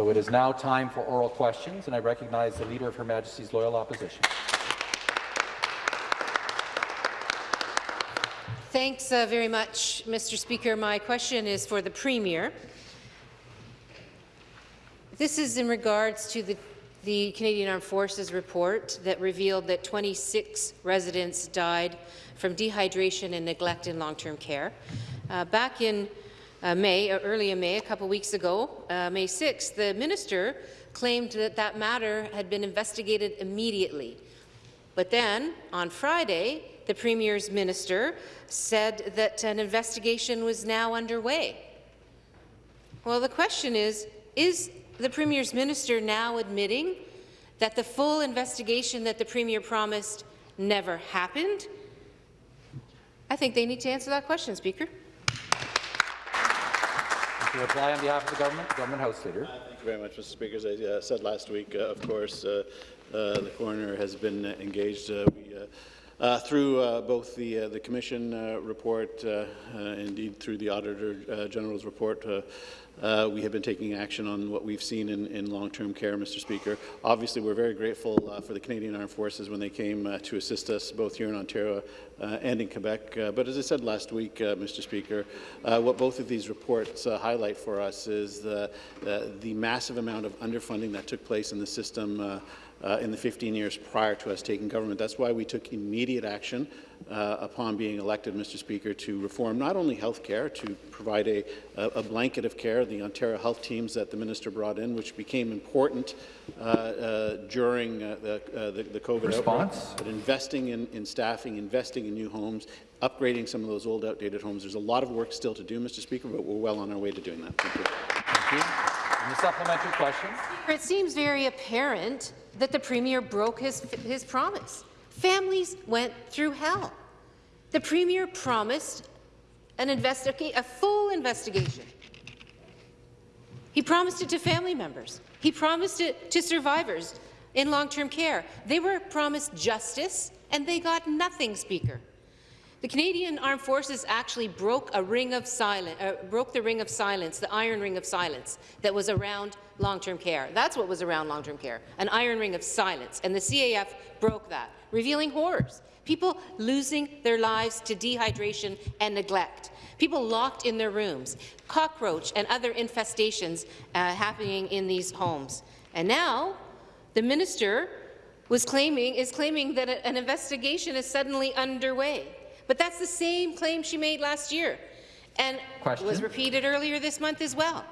So it is now time for oral questions, and I recognize the Leader of Her Majesty's Loyal Opposition. Thanks uh, very much, Mr. Speaker. My question is for the Premier. This is in regards to the, the Canadian Armed Forces report that revealed that 26 residents died from dehydration and neglect in long-term care. Uh, back in uh, May, or early in May, a couple weeks ago, uh, May 6th, the minister claimed that that matter had been investigated immediately. But then, on Friday, the Premier's minister said that an investigation was now underway. Well, the question is, is the Premier's minister now admitting that the full investigation that the Premier promised never happened? I think they need to answer that question, Speaker. To reply on behalf of the government, the Government House Leader. Uh, thank you very much, Mr. Speaker. As I uh, said last week, uh, of course, uh, uh, the coroner has been engaged. we uh, through uh, both the, uh, the Commission uh, report, uh, indeed through the Auditor General's report, Uh, we have been taking action on what we've seen in, in long-term care, Mr. Speaker. Obviously, we're very grateful uh, for the Canadian Armed Forces when they came uh, to assist us both here in Ontario and in Quebec. but as I said last week, Mr. Speaker, what both of these reports highlight for us is the, the massive amount of underfunding that took place in the system uh, in the 15 years prior to us taking government. That's why we took immediate action uh, upon being elected, Mr. Speaker, to reform not only health care, to provide a, a, blanket of care, the Ontario health teams that the minister brought in, which became important uh, uh during uh, the, uh, the, the, COVID Response? outbreak, but investing in, in staffing, investing in new homes, upgrading some of those old, outdated homes. There's a lot of work still to do, Mr. Speaker, but we're well on our way to doing that. You. And the supplementary question. It seems very apparent that the Premier broke his, his promise. Families went through hell. The Premier promised an investiga a full investigation. He promised it to family members. He promised it to survivors in long-term care. They were promised justice, and they got nothing, Speaker. The Canadian Armed Forces actually broke a ring of silence, uh, broke the ring of silence, the iron ring of silence that was around long-term care. That's what was around long-term care, an iron ring of silence, and the CAF broke that, revealing horrors. People losing their lives to dehydration and neglect, people locked in their rooms, cockroach and other infestations uh, happening in these homes. And now, the minister was claiming, is claiming that an investigation is suddenly underway. But that's the same claim she made last year and Question? was repeated earlier this month as well.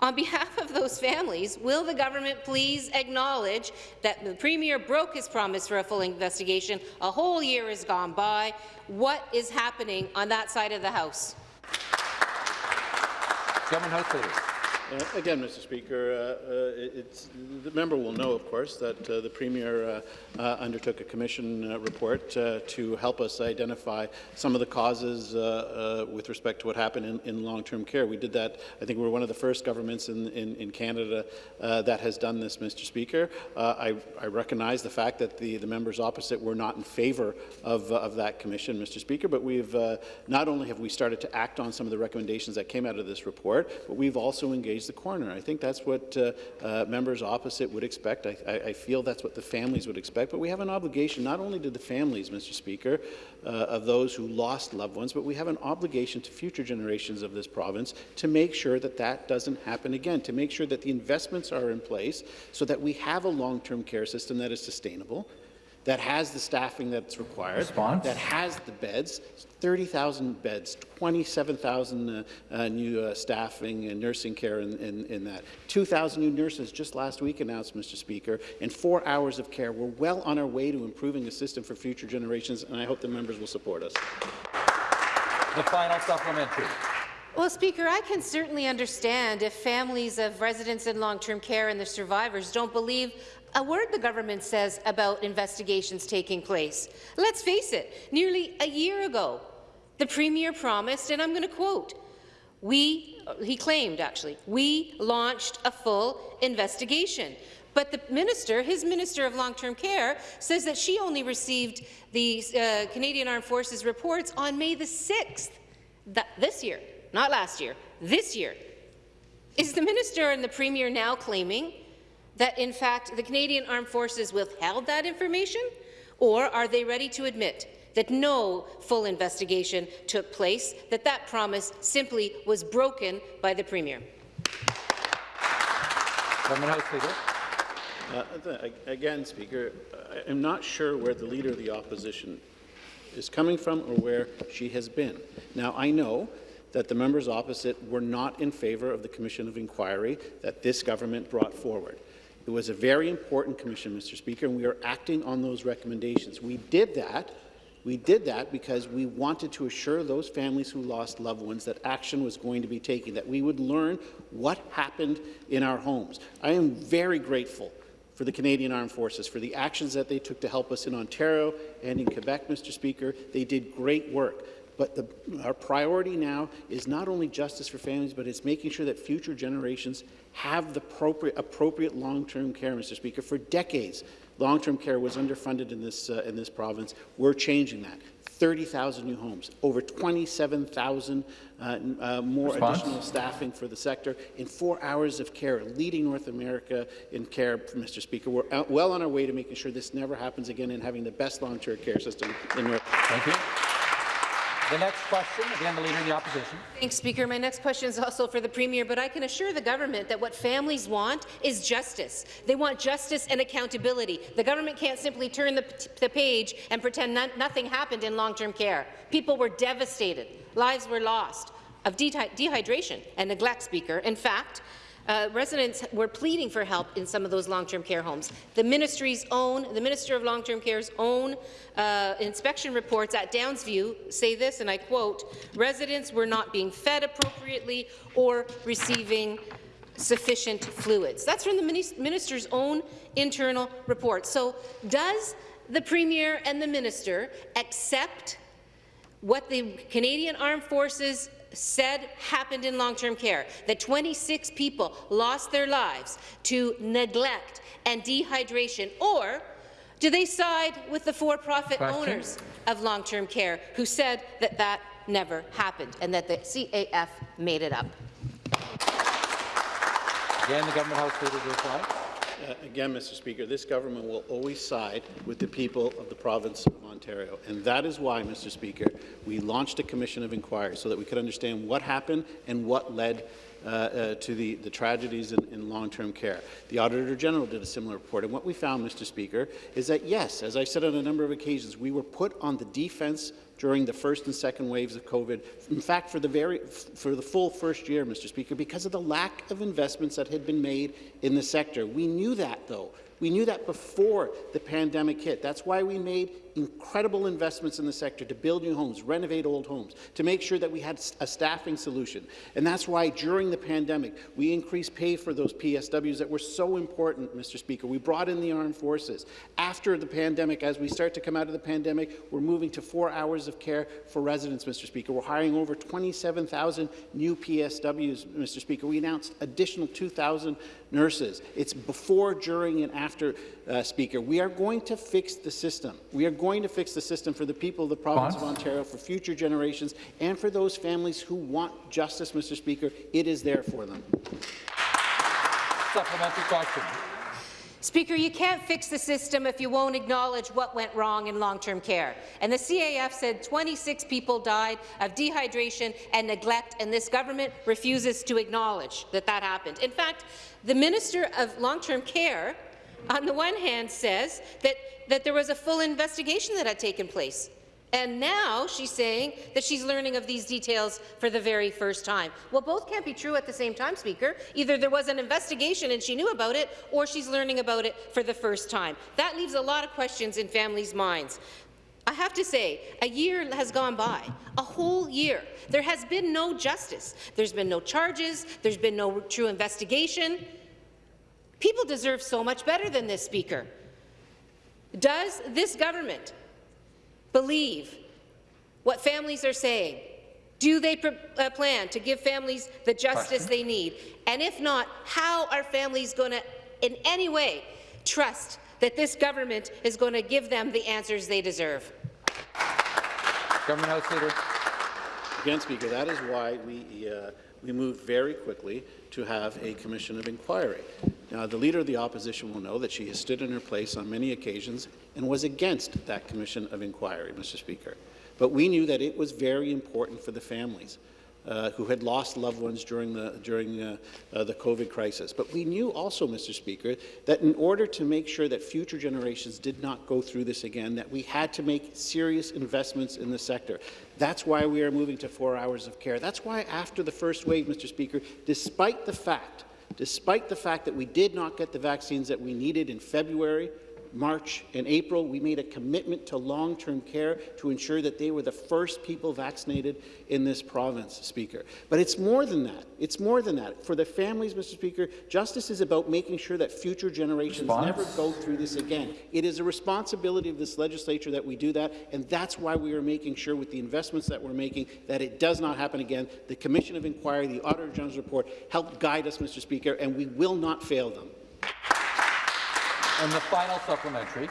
On behalf of those families, will the government please acknowledge that the Premier broke his promise for a full investigation? A whole year has gone by. What is happening on that side of the House? Government House Leader. Uh, again, Mr. Speaker, uh, uh, the member will know, of course, that uh, the Premier uh, uh, undertook a commission report to help us identify some of the causes with respect to what happened in, in long-term care. We did that, I think we are one of the first governments in, in, in Canada that has done this, Mr. Speaker. I, I, recognize the fact that the, the members opposite were not in favour of, of that commission, Mr. Speaker, but we've not only have we started to act on some of the recommendations that came out of this report, but we've also engaged the coroner. I think that's what uh, uh, members opposite would expect. I, I, I, feel that's what the families would expect. But we have an obligation, not only to the families, Mr. Speaker, uh, of those who lost loved ones, but we have an obligation to future generations of this province to make sure that that doesn't happen again, to make sure that the investments are in place so that we have a long-term care system that is sustainable, that has the staffing that's required, Response? that has the beds, 30,000 beds, 27,000 uh, uh, new uh, staffing and nursing care in, in, in that. 2,000 new nurses just last week announced, Mr. Speaker, and four hours of care. We're well on our way to improving the system for future generations, and I hope the members will support us. The final supplementary. Well, Speaker, I can certainly understand if families of residents in long-term care and the survivors don't believe a word the government says about investigations taking place. Let's face it, nearly a year ago, the Premier promised, and I'm going to quote, we, he claimed actually, we launched a full investigation. But the minister, his Minister of Long-Term Care, says that she only received the uh, Canadian Armed Forces reports on May the 6th, this year, not last year, this year. Is the minister and the premier now claiming that, in fact, the Canadian Armed Forces withheld that information, or are they ready to admit that no full investigation took place, that that promise simply was broken by the premier? Government House Uh, Again, Speaker, I'm not sure where the Leader of the Opposition is coming from or where she has been. Now, I know that the members opposite were not in favour of the Commission of Inquiry that this government brought forward. It was a very important commission, Mr. Speaker, and we are acting on those recommendations. We did that we did that because we wanted to assure those families who lost loved ones that action was going to be taken, that we would learn what happened in our homes. I am very grateful for the Canadian Armed Forces, for the actions that they took to help us in Ontario and in Quebec, Mr. Speaker. They did great work. But the, our priority now is not only justice for families, but it's making sure that future generations have the appropriate, appropriate long-term care, Mr. Speaker. For decades, long-term care was underfunded in this, uh, in this province. We're changing that. 30,000 new homes, over 27,000 uh, uh, more Response? additional staffing for the sector, in four hours of care, leading North America in care, Mr. Speaker. We're out, well on our way to making sure this never happens again and having the best long-term care system in North America. Thank you. The next question, again, the Leader of the Opposition. Thanks, Speaker. My next question is also for the Premier, but I can assure the government that what families want is justice. They want justice and accountability. The government can't simply turn the, the page and pretend no nothing happened in long-term care. People were devastated. Lives were lost of de dehydration and neglect, Speaker. In fact, uh, residents were pleading for help in some of those long-term care homes. The ministry's own, the Minister of Long-Term Care's own uh, inspection reports at Downsview say this, and I quote, residents were not being fed appropriately or receiving sufficient fluids. That's from the minister's own internal report. So does the Premier and the Minister accept what the Canadian Armed Forces said happened in long-term care, that 26 people lost their lives to neglect and dehydration, or do they side with the for-profit owners of long-term care who said that that never happened and that the CAF made it up? Again, the Government House Leader to reply. Uh, again, Mr. Speaker, this government will always side with the people of the province of Ontario. And that is why, Mr. Speaker, we launched a commission of inquiry so that we could understand what happened and what led uh, uh, to the, the tragedies in, in long-term care. The Auditor General did a similar report, and what we found, Mr. Speaker, is that, yes, as I said on a number of occasions, we were put on the defense during the first and second waves of COVID. In fact, for the, very, for the full first year, Mr. Speaker, because of the lack of investments that had been made in the sector. We knew that, though. We knew that before the pandemic hit. That's why we made incredible investments in the sector to build new homes, renovate old homes, to make sure that we had a staffing solution. And that's why during the pandemic, we increased pay for those PSWs that were so important, Mr. Speaker. We brought in the armed forces. After the pandemic, as we start to come out of the pandemic, we're moving to four hours of care for residents, Mr. Speaker. We're hiring over 27,000 new PSWs, Mr. Speaker. We announced additional 2,000 nurses. It's before, during, and after, uh, Speaker. We are going to fix the system. We are going to fix the system for the people of the province of Ontario, for future generations, and for those families who want justice, Mr. Speaker. It is there for them. Supplementary question. Speaker, you can't fix the system if you won't acknowledge what went wrong in long-term care. And the CAF said 26 people died of dehydration and neglect, and this government refuses to acknowledge that that happened. In fact, the Minister of Long-Term Care, on the one hand, says that, that there was a full investigation that had taken place. And now she's saying that she's learning of these details for the very first time. Well, both can't be true at the same time, Speaker. Either there was an investigation and she knew about it, or she's learning about it for the first time. That leaves a lot of questions in families' minds. I have to say, a year has gone by, a whole year. There has been no justice. There's been no charges. There's been no true investigation. People deserve so much better than this, Speaker. Does this government believe what families are saying? Do they uh, plan to give families the justice Question. they need? And if not, how are families going to, in any way, trust that this government is going to give them the answers they deserve? Government House Leader. Again, Speaker, that is why we, uh, we moved very quickly to have a commission of inquiry. Now, the Leader of the Opposition will know that she has stood in her place on many occasions and was against that commission of inquiry, Mr. Speaker. But we knew that it was very important for the families uh, who had lost loved ones during the during uh, uh, the COVID crisis. But we knew also, Mr. Speaker, that in order to make sure that future generations did not go through this again, that we had to make serious investments in the sector. That's why we are moving to four hours of care. That's why after the first wave, Mr. Speaker, despite the fact, despite the fact that we did not get the vaccines that we needed in February, March and April, we made a commitment to long-term care to ensure that they were the first people vaccinated in this province, Speaker. But it's more than that. It's more than that. For the families, Mr. Speaker, justice is about making sure that future generations Response? never go through this again. It is a responsibility of this legislature that we do that, and that's why we are making sure with the investments that we're making that it does not happen again. The Commission of Inquiry, the Auditor General's report helped guide us, Mr. Speaker, and we will not fail them. And the final supplementary.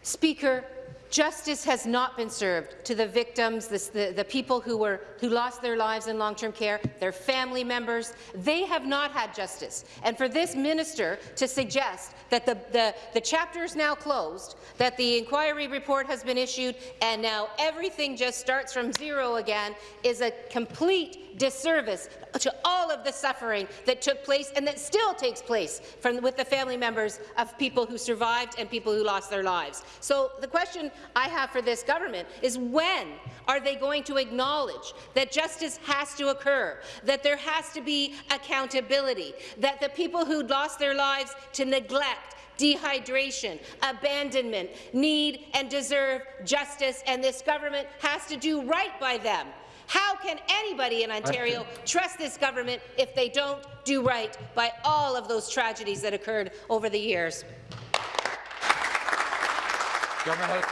Speaker, justice has not been served to the victims, the, the, people who, were, who lost their lives in long-term care, their family members. They have not had justice. And for this minister to suggest that the, the, the chapter is now closed, that the inquiry report has been issued, and now everything just starts from zero again, is a complete disservice to all of the suffering that took place and that still takes place from, with the family members of people who survived and people who lost their lives. So the question I have for this government is when are they going to acknowledge that justice has to occur, that there has to be accountability, that the people who lost their lives to neglect dehydration, abandonment, need and deserve justice, and this government has to do right by them. How can anybody in Ontario trust this government if they don't do right by all of those tragedies that occurred over the years? Government House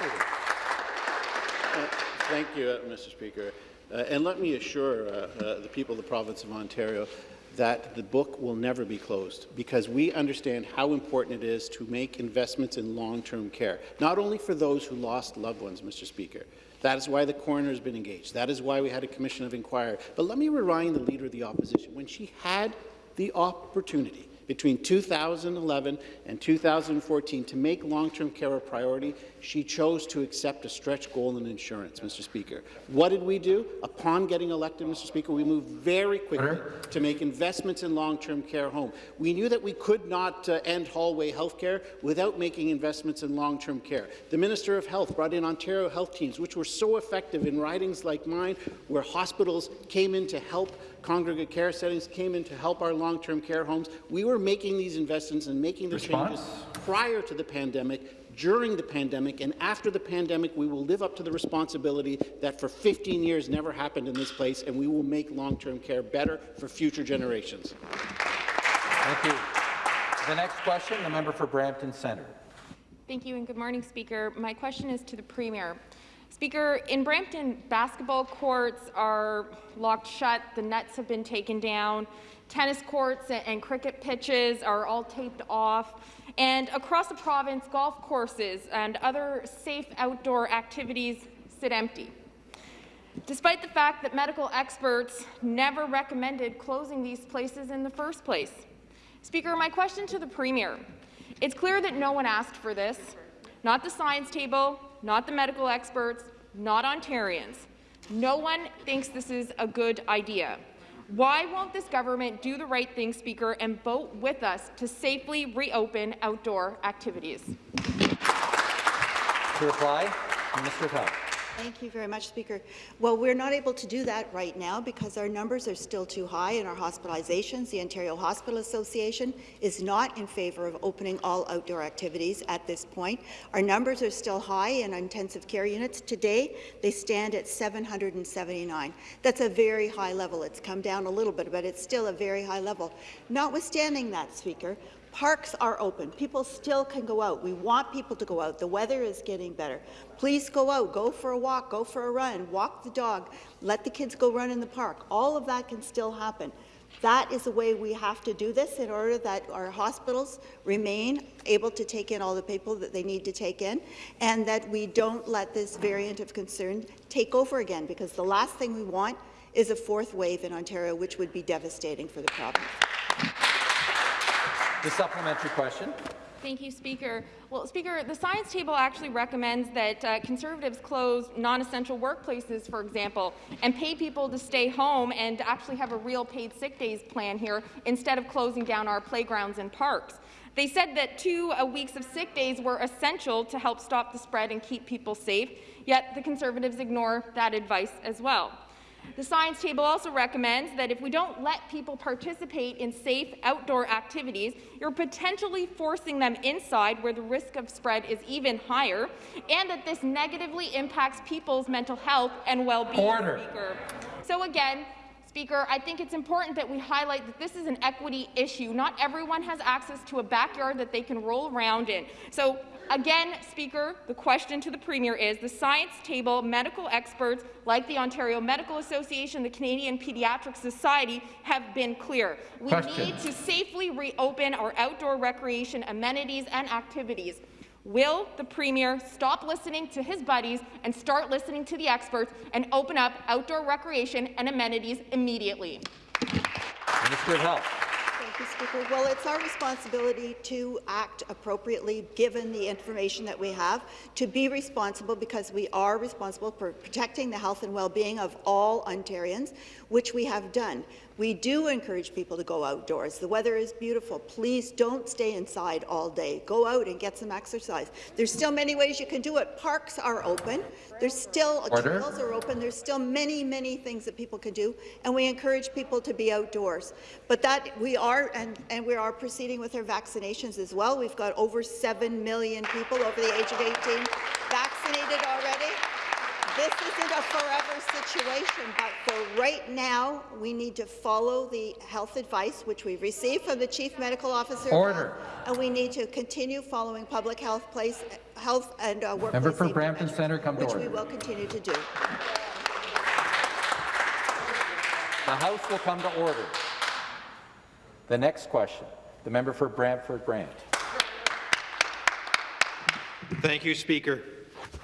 Uh, Thank you, uh, Mr. Speaker. Uh, and let me assure uh, uh, the people of the province of Ontario that the book will never be closed because we understand how important it is to make investments in long-term care, not only for those who lost loved ones, Mr. Speaker. That is why the coroner has been engaged. That is why we had a commission of inquiry. But let me remind the Leader of the Opposition, when she had the opportunity between 2011 and 2014 to make long-term care a priority, she chose to accept a stretch goal in insurance, Mr. Speaker. What did we do? Upon getting elected, Mr. Speaker, we moved very quickly to make investments in long-term care home. We knew that we could not uh, end hallway health care without making investments in long-term care. The Minister of Health brought in Ontario health teams, which were so effective in ridings like mine, where hospitals came in to help congregate care settings came in to help our long-term care homes. We were making these investments and making the Response? changes prior to the pandemic, during the pandemic, and after the pandemic, we will live up to the responsibility that for 15 years never happened in this place, and we will make long-term care better for future generations. Thank you. The next question, the member for Brampton Centre. Thank you and good morning, Speaker. My question is to the Premier. Speaker, in Brampton, basketball courts are locked shut, the nets have been taken down, tennis courts and cricket pitches are all taped off, and across the province, golf courses and other safe outdoor activities sit empty. Despite the fact that medical experts never recommended closing these places in the first place. Speaker, my question to the Premier. It's clear that no one asked for this, not the science table, not the medical experts, not Ontarians. No one thinks this is a good idea. Why won't this government do the right thing, Speaker, and vote with us to safely reopen outdoor activities? To reply, of Health. Thank you very much, Speaker. Well, we're not able to do that right now because our numbers are still too high in our hospitalizations. The Ontario Hospital Association is not in favour of opening all outdoor activities at this point. Our numbers are still high in intensive care units. Today, they stand at 779. That's a very high level. It's come down a little bit, but it's still a very high level. Notwithstanding that, Speaker, Parks are open. People still can go out. We want people to go out. The weather is getting better. Please go out. Go for a walk. Go for a run. Walk the dog. Let the kids go run in the park. All of that can still happen. That is the way we have to do this in order that our hospitals remain able to take in all the people that they need to take in, and that we don't let this variant of concern take over again, because the last thing we want is a fourth wave in Ontario, which would be devastating for the province. The supplementary question. Thank you, Speaker. Well, Speaker, the science table actually recommends that uh, Conservatives close non-essential workplaces, for example, and pay people to stay home and actually have a real paid sick days plan here instead of closing down our playgrounds and parks. They said that two uh, weeks of sick days were essential to help stop the spread and keep people safe, yet the Conservatives ignore that advice as well. The science table also recommends that if we don't let people participate in safe outdoor activities, you're potentially forcing them inside where the risk of spread is even higher, and that this negatively impacts people's mental health and well-being. So again, Speaker, I think it's important that we highlight that this is an equity issue. Not everyone has access to a backyard that they can roll around in. So Again, Speaker, the question to the Premier is, the science table medical experts like the Ontario Medical Association, the Canadian Pediatric Society have been clear. We Question. need to safely reopen our outdoor recreation amenities and activities. Will the Premier stop listening to his buddies and start listening to the experts and open up outdoor recreation and amenities immediately? Minister of Health. Thank you, Speaker. Well, it's our responsibility to act appropriately, given the information that we have, to be responsible because we are responsible for protecting the health and well-being of all Ontarians, which we have done. We do encourage people to go outdoors. The weather is beautiful. Please don't stay inside all day. Go out and get some exercise. There's still many ways you can do it. Parks are open. There's still Order. trails are open. There's still many, many things that people can do, and we encourage people to be outdoors. But that we are, and, and we are proceeding with our vaccinations as well. We've got over 7 million people over the age of 18 vaccinated already. This isn't a forever situation, but for right now, we need to follow the health advice which we've received from the Chief Medical Officer. Order. And we need to continue following public health place, health and uh, workplace Member for Brampton measures, Centre, come to Which we will continue to do. The House will come to order. The next question, the member for Brantford Brant. Thank you, Speaker.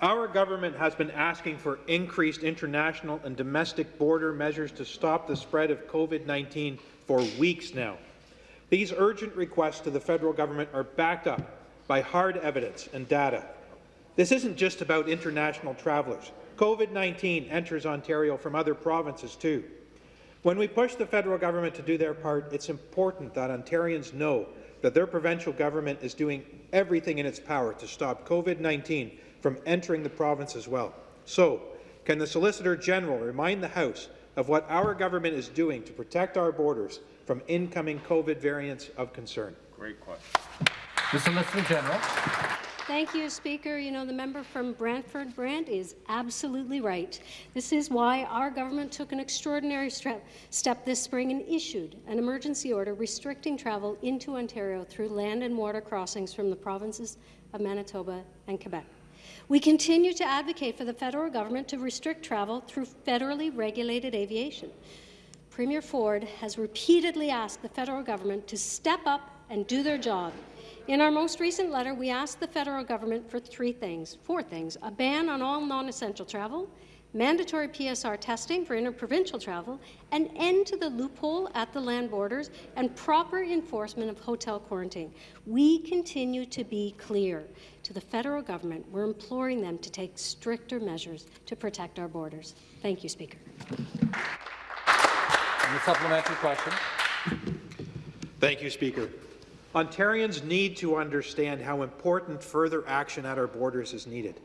Our government has been asking for increased international and domestic border measures to stop the spread of COVID-19 for weeks now. These urgent requests to the federal government are backed up by hard evidence and data. This isn't just about international travellers. COVID-19 enters Ontario from other provinces too. When we push the federal government to do their part, it's important that Ontarians know that their provincial government is doing everything in its power to stop COVID-19 from entering the province as well. So, can the Solicitor General remind the House of what our government is doing to protect our borders from incoming COVID variants of concern? Great question. The Solicitor General. Thank you, Speaker. You know, the member from Brantford Brant is absolutely right. This is why our government took an extraordinary step this spring and issued an emergency order restricting travel into Ontario through land and water crossings from the provinces of Manitoba and Quebec. We continue to advocate for the federal government to restrict travel through federally regulated aviation. Premier Ford has repeatedly asked the federal government to step up and do their job. In our most recent letter, we asked the federal government for three things, four things, a ban on all non-essential travel, mandatory PCR testing for interprovincial travel, an end to the loophole at the land borders, and proper enforcement of hotel quarantine. We continue to be clear to the federal government. We're imploring them to take stricter measures to protect our borders. Thank you, Speaker. And the supplementary question. Thank you, Speaker. Ontarians need to understand how important further action at our borders is needed.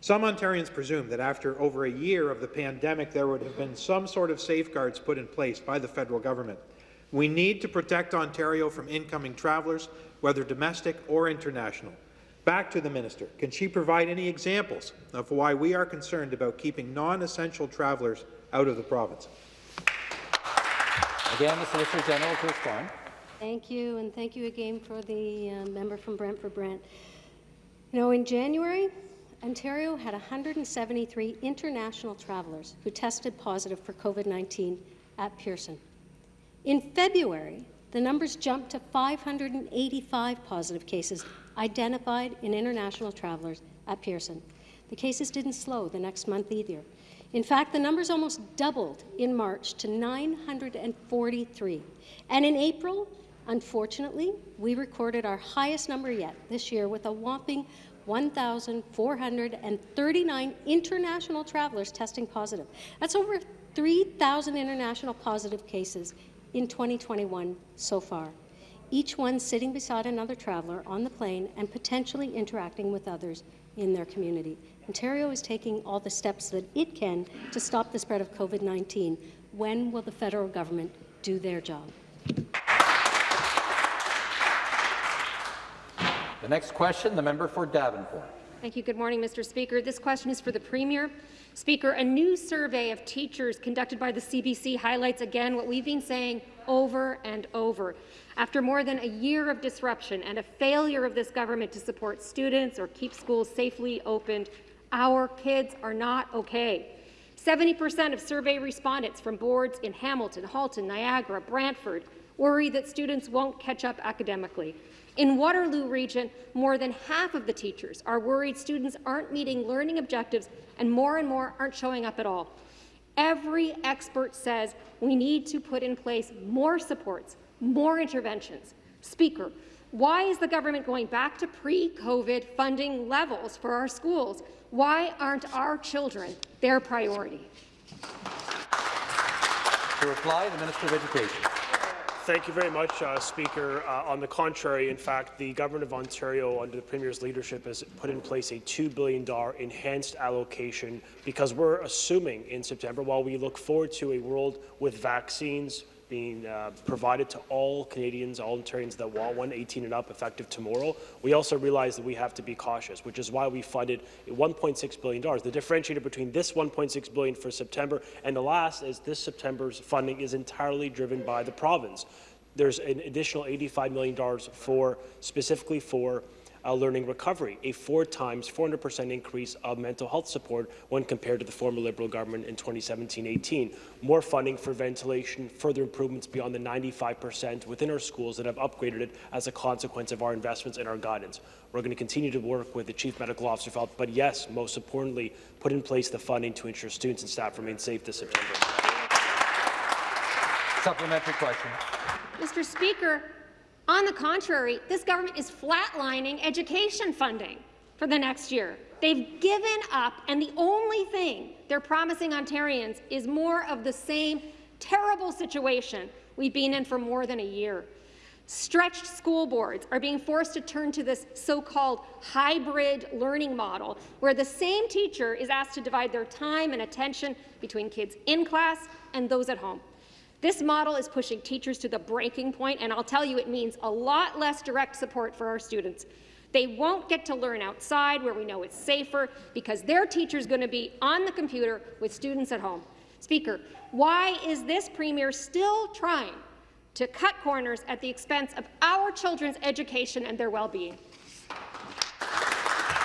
Some Ontarians presume that after over a year of the pandemic, there would have been some sort of safeguards put in place by the federal government. We need to protect Ontario from incoming travellers, whether domestic or international. Back to the minister. Can she provide any examples of why we are concerned about keeping non-essential travellers out of the province? Again, the Solicitor General to respond. Thank you, and thank you again for the uh, member from Brantford Brant. You know, in January, Ontario had 173 international travellers who tested positive for COVID-19 at Pearson. In February, the numbers jumped to 585 positive cases identified in international travellers at Pearson. The cases didn't slow the next month either. In fact, the numbers almost doubled in March to 943. And in April, Unfortunately, we recorded our highest number yet this year with a whopping 1,439 international travelers testing positive. That's over 3,000 international positive cases in 2021 so far, each one sitting beside another traveller on the plane and potentially interacting with others in their community. Ontario is taking all the steps that it can to stop the spread of COVID-19. When will the federal government do their job? The next question, the member for Davenport. Thank you. Good morning, Mr. Speaker. This question is for the Premier. Speaker, a new survey of teachers conducted by the CBC highlights again what we've been saying over and over. After more than a year of disruption and a failure of this government to support students or keep schools safely opened, our kids are not okay. 70% of survey respondents from boards in Hamilton, Halton, Niagara, Brantford worry that students won't catch up academically. In Waterloo Region, more than half of the teachers are worried students aren't meeting learning objectives and more and more aren't showing up at all. Every expert says we need to put in place more supports, more interventions. Speaker, why is the government going back to pre-COVID funding levels for our schools? Why aren't our children their priority? To reply, the Minister of Education. Thank you very much, uh, Speaker. Uh, on the contrary, in fact, the Government of Ontario, under the Premier's leadership, has put in place a $2 billion enhanced allocation because we're assuming in September, while we look forward to a world with vaccines being uh, provided to all Canadians, all Ontarians that want one, 18 and up, effective tomorrow. We also realize that we have to be cautious, which is why we funded $1.6 billion. The differentiator between this 1.6 billion for September and the last is this September's funding is entirely driven by the province. There's an additional $85 million for specifically for uh, learning recovery, a four times 400% increase of mental health support when compared to the former Liberal government in 2017-18. More funding for ventilation, further improvements beyond the 95% within our schools that have upgraded it as a consequence of our investments and our guidance. We're going to continue to work with the Chief Medical Officer of Health, but yes, most importantly, put in place the funding to ensure students and staff remain safe this September. Supplementary question. Mr. Speaker, on the contrary, this government is flatlining education funding for the next year. They've given up, and the only thing they're promising Ontarians is more of the same terrible situation we've been in for more than a year. Stretched school boards are being forced to turn to this so-called hybrid learning model, where the same teacher is asked to divide their time and attention between kids in class and those at home. This model is pushing teachers to the breaking point, and I'll tell you it means a lot less direct support for our students. They won't get to learn outside where we know it's safer because their teacher's going to be on the computer with students at home. Speaker, why is this Premier still trying to cut corners at the expense of our children's education and their well-being?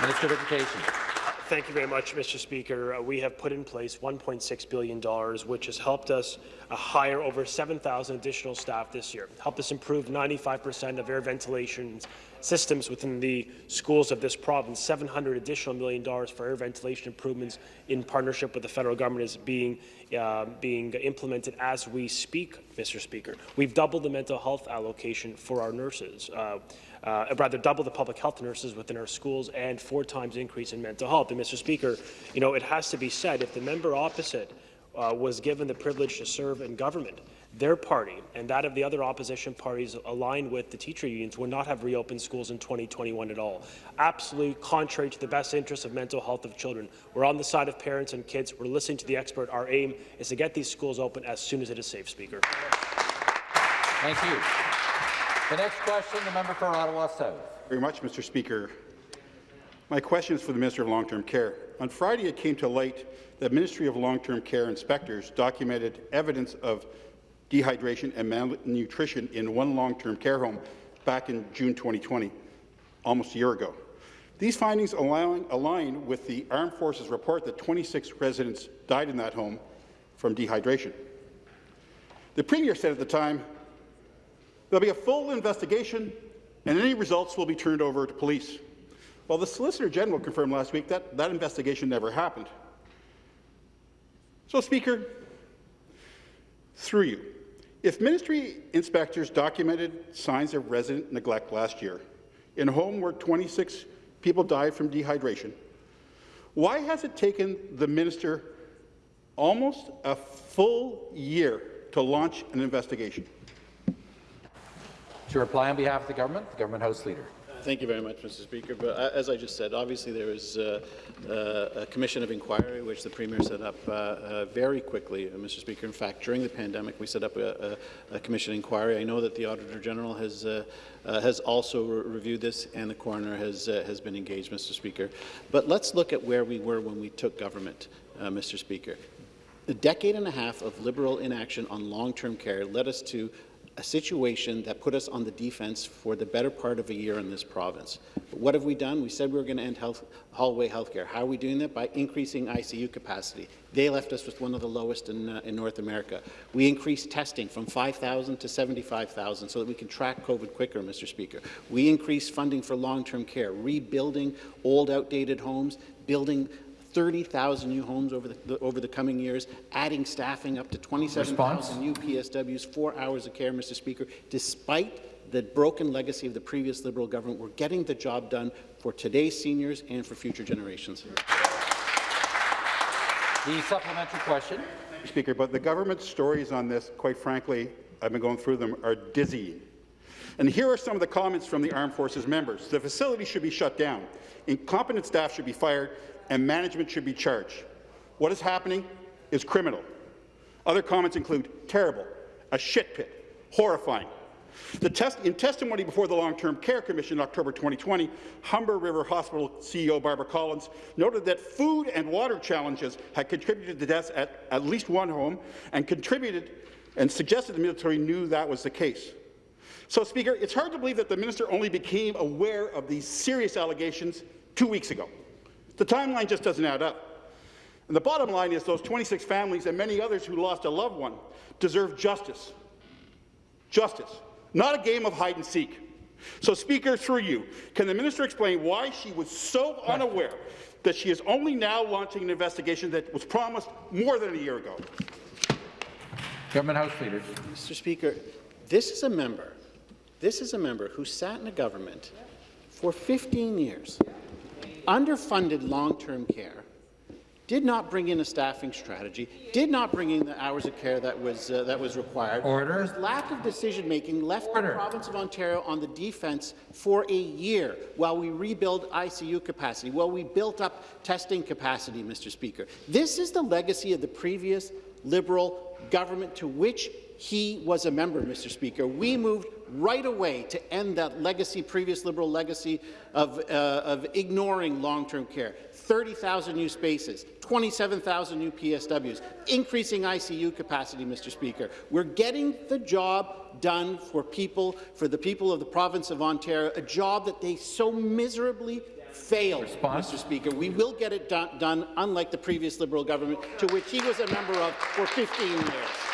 Minister of Education. Thank you very much, Mr. Speaker. Uh, we have put in place $1.6 billion, which has helped us uh, hire over 7,000 additional staff this year, helped us improve 95% of air ventilation systems within the schools of this province. 700 additional million dollars for air ventilation improvements in partnership with the federal government is being uh, being implemented as we speak, Mr. Speaker. We've doubled the mental health allocation for our nurses. Uh, uh, rather double the public health nurses within our schools and four times increase in mental health. And Mr. Speaker, you know, it has to be said, if the member opposite uh, was given the privilege to serve in government, their party and that of the other opposition parties aligned with the teacher unions would not have reopened schools in 2021 at all. Absolutely contrary to the best interests of mental health of children. We're on the side of parents and kids. We're listening to the expert. Our aim is to get these schools open as soon as it is safe, Speaker. Thank you. The next question, the member for Ottawa South. Very much, Mr. Speaker. My question is for the Minister of Long-Term Care. On Friday, it came to light that Ministry of Long-Term Care inspectors documented evidence of dehydration and malnutrition in one long-term care home back in June 2020, almost a year ago. These findings align, align with the Armed Forces report that 26 residents died in that home from dehydration. The Premier said at the time, There'll be a full investigation, and any results will be turned over to police. Well, the Solicitor General confirmed last week that that investigation never happened. So, Speaker, through you, If ministry inspectors documented signs of resident neglect last year in a home where 26 people died from dehydration, why has it taken the minister almost a full year to launch an investigation? To reply on behalf of the government, the Government House Leader. Thank you very much, Mr. Speaker. But uh, as I just said, obviously there is uh, uh, a commission of inquiry which the Premier set up uh, uh, very quickly, Mr. Speaker. In fact, during the pandemic, we set up a, a, a commission inquiry. I know that the Auditor General has has also re reviewed this, and the coroner has has been engaged, Mr. Speaker. But let's look at where we were when we took government, Mr. Speaker. A decade and a half of Liberal inaction on long-term care led us to a situation that put us on the defense for the better part of a year in this province. But what have we done? We said we were going to end health, hallway health care. How are we doing that? By increasing ICU capacity. They left us with one of the lowest in, uh, in North America. We increased testing from 5,000 to 75,000 so that we can track COVID quicker, Mr. Speaker. We increased funding for long-term care, rebuilding old, outdated homes, building 30,000 new homes over the, the, over the coming years, adding staffing up to 27,000 new PSWs, four hours of care, Mr. Speaker, despite the broken legacy of the previous Liberal government. We're getting the job done for today's seniors and for future generations. The supplementary question. Speaker, but the government's stories on this, quite frankly, I've been going through them, are dizzying. And here are some of the comments from the Armed Forces members. The facility should be shut down. Incompetent staff should be fired and management should be charged. What is happening is criminal. Other comments include terrible, a shit pit, horrifying. Test in testimony before the Long-Term Care Commission in October 2020, Humber River Hospital CEO Barbara Collins noted that food and water challenges had contributed to deaths at at least one home and contributed and suggested the military knew that was the case. So, Speaker, it's hard to believe that the minister only became aware of these serious allegations two weeks ago. The timeline just doesn't add up. And the bottom line is those 26 families and many others who lost a loved one deserve justice. Justice, not a game of hide and seek. So, Speaker, through you, can the minister explain why she was so unaware that she is only now launching an investigation that was promised more than a year ago? Government House Leader. Mr. Speaker, this is a member, this is a member who sat in a government for 15 years underfunded long-term care, did not bring in a staffing strategy, did not bring in the hours of care that was uh, that was required. Order. There's lack of decision-making left Order. the province of Ontario on the defence for a year while we rebuild ICU capacity, while we built up testing capacity, Mr. Speaker. This is the legacy of the previous Liberal government to which he was a member, Mr. Speaker. We moved right away to end that legacy, previous Liberal legacy of, uh, of ignoring long-term care. 30,000 new spaces, 27,000 new PSWs, increasing ICU capacity, Mr. Speaker. We're getting the job done for people, for the people of the province of Ontario, a job that they so miserably failed, Response? Mr. Speaker. We will get it done, done, unlike the previous Liberal government, to which he was a member of for 15 years.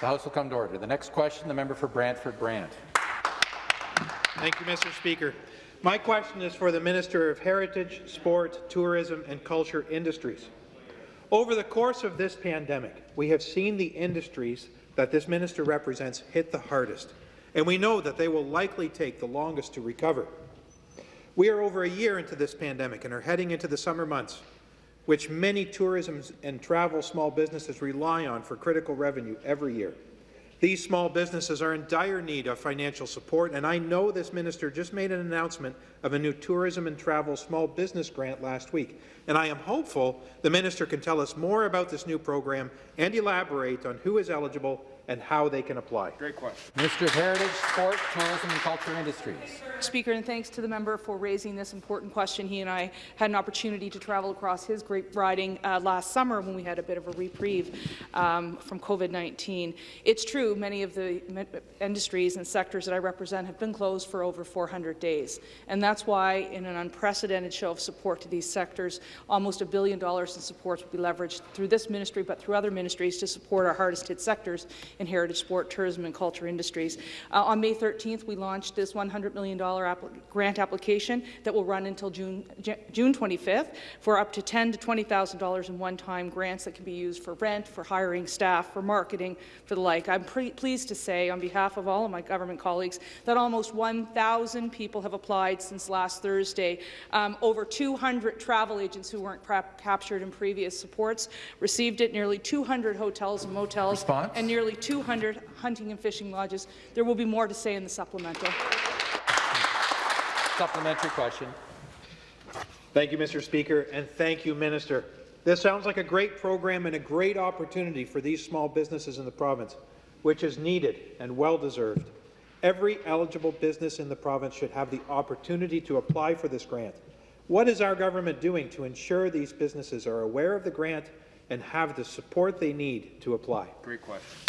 The House will come to order. The next question, the member for Brantford Brant. Thank you, Mr. Speaker. My question is for the Minister of Heritage, Sport, Tourism and Culture Industries. Over the course of this pandemic, we have seen the industries that this minister represents hit the hardest, and we know that they will likely take the longest to recover. We are over a year into this pandemic and are heading into the summer months which many tourism and travel small businesses rely on for critical revenue every year. These small businesses are in dire need of financial support, and I know this minister just made an announcement of a new tourism and travel small business grant last week, and I am hopeful the minister can tell us more about this new program and elaborate on who is eligible and how they can apply. Great question. Minister of Heritage, Sport, Tourism and Culture Industries. Speaker, and thanks to the member for raising this important question. He and I had an opportunity to travel across his great riding uh, last summer when we had a bit of a reprieve um, from COVID-19. It's true, many of the industries and sectors that I represent have been closed for over 400 days, and that's why, in an unprecedented show of support to these sectors, almost a billion dollars in supports will be leveraged through this ministry, but through other ministries to support our hardest hit sectors, in heritage sport, tourism and culture industries. Uh, on May 13th, we launched this $100 million grant application that will run until June, June 25th for up to 10 to $20,000 in one-time grants that can be used for rent, for hiring staff, for marketing, for the like. I'm pleased to say, on behalf of all of my government colleagues, that almost 1,000 people have applied since last Thursday. Um, over 200 travel agents who weren't captured in previous supports received it, nearly 200 hotels and motels, Response? and nearly 200 hunting and fishing lodges. There will be more to say in the supplemental. Supplementary question. Thank you, Mr. Speaker, and thank you, Minister. This sounds like a great program and a great opportunity for these small businesses in the province, which is needed and well-deserved. Every eligible business in the province should have the opportunity to apply for this grant. What is our government doing to ensure these businesses are aware of the grant and have the support they need to apply? Great question.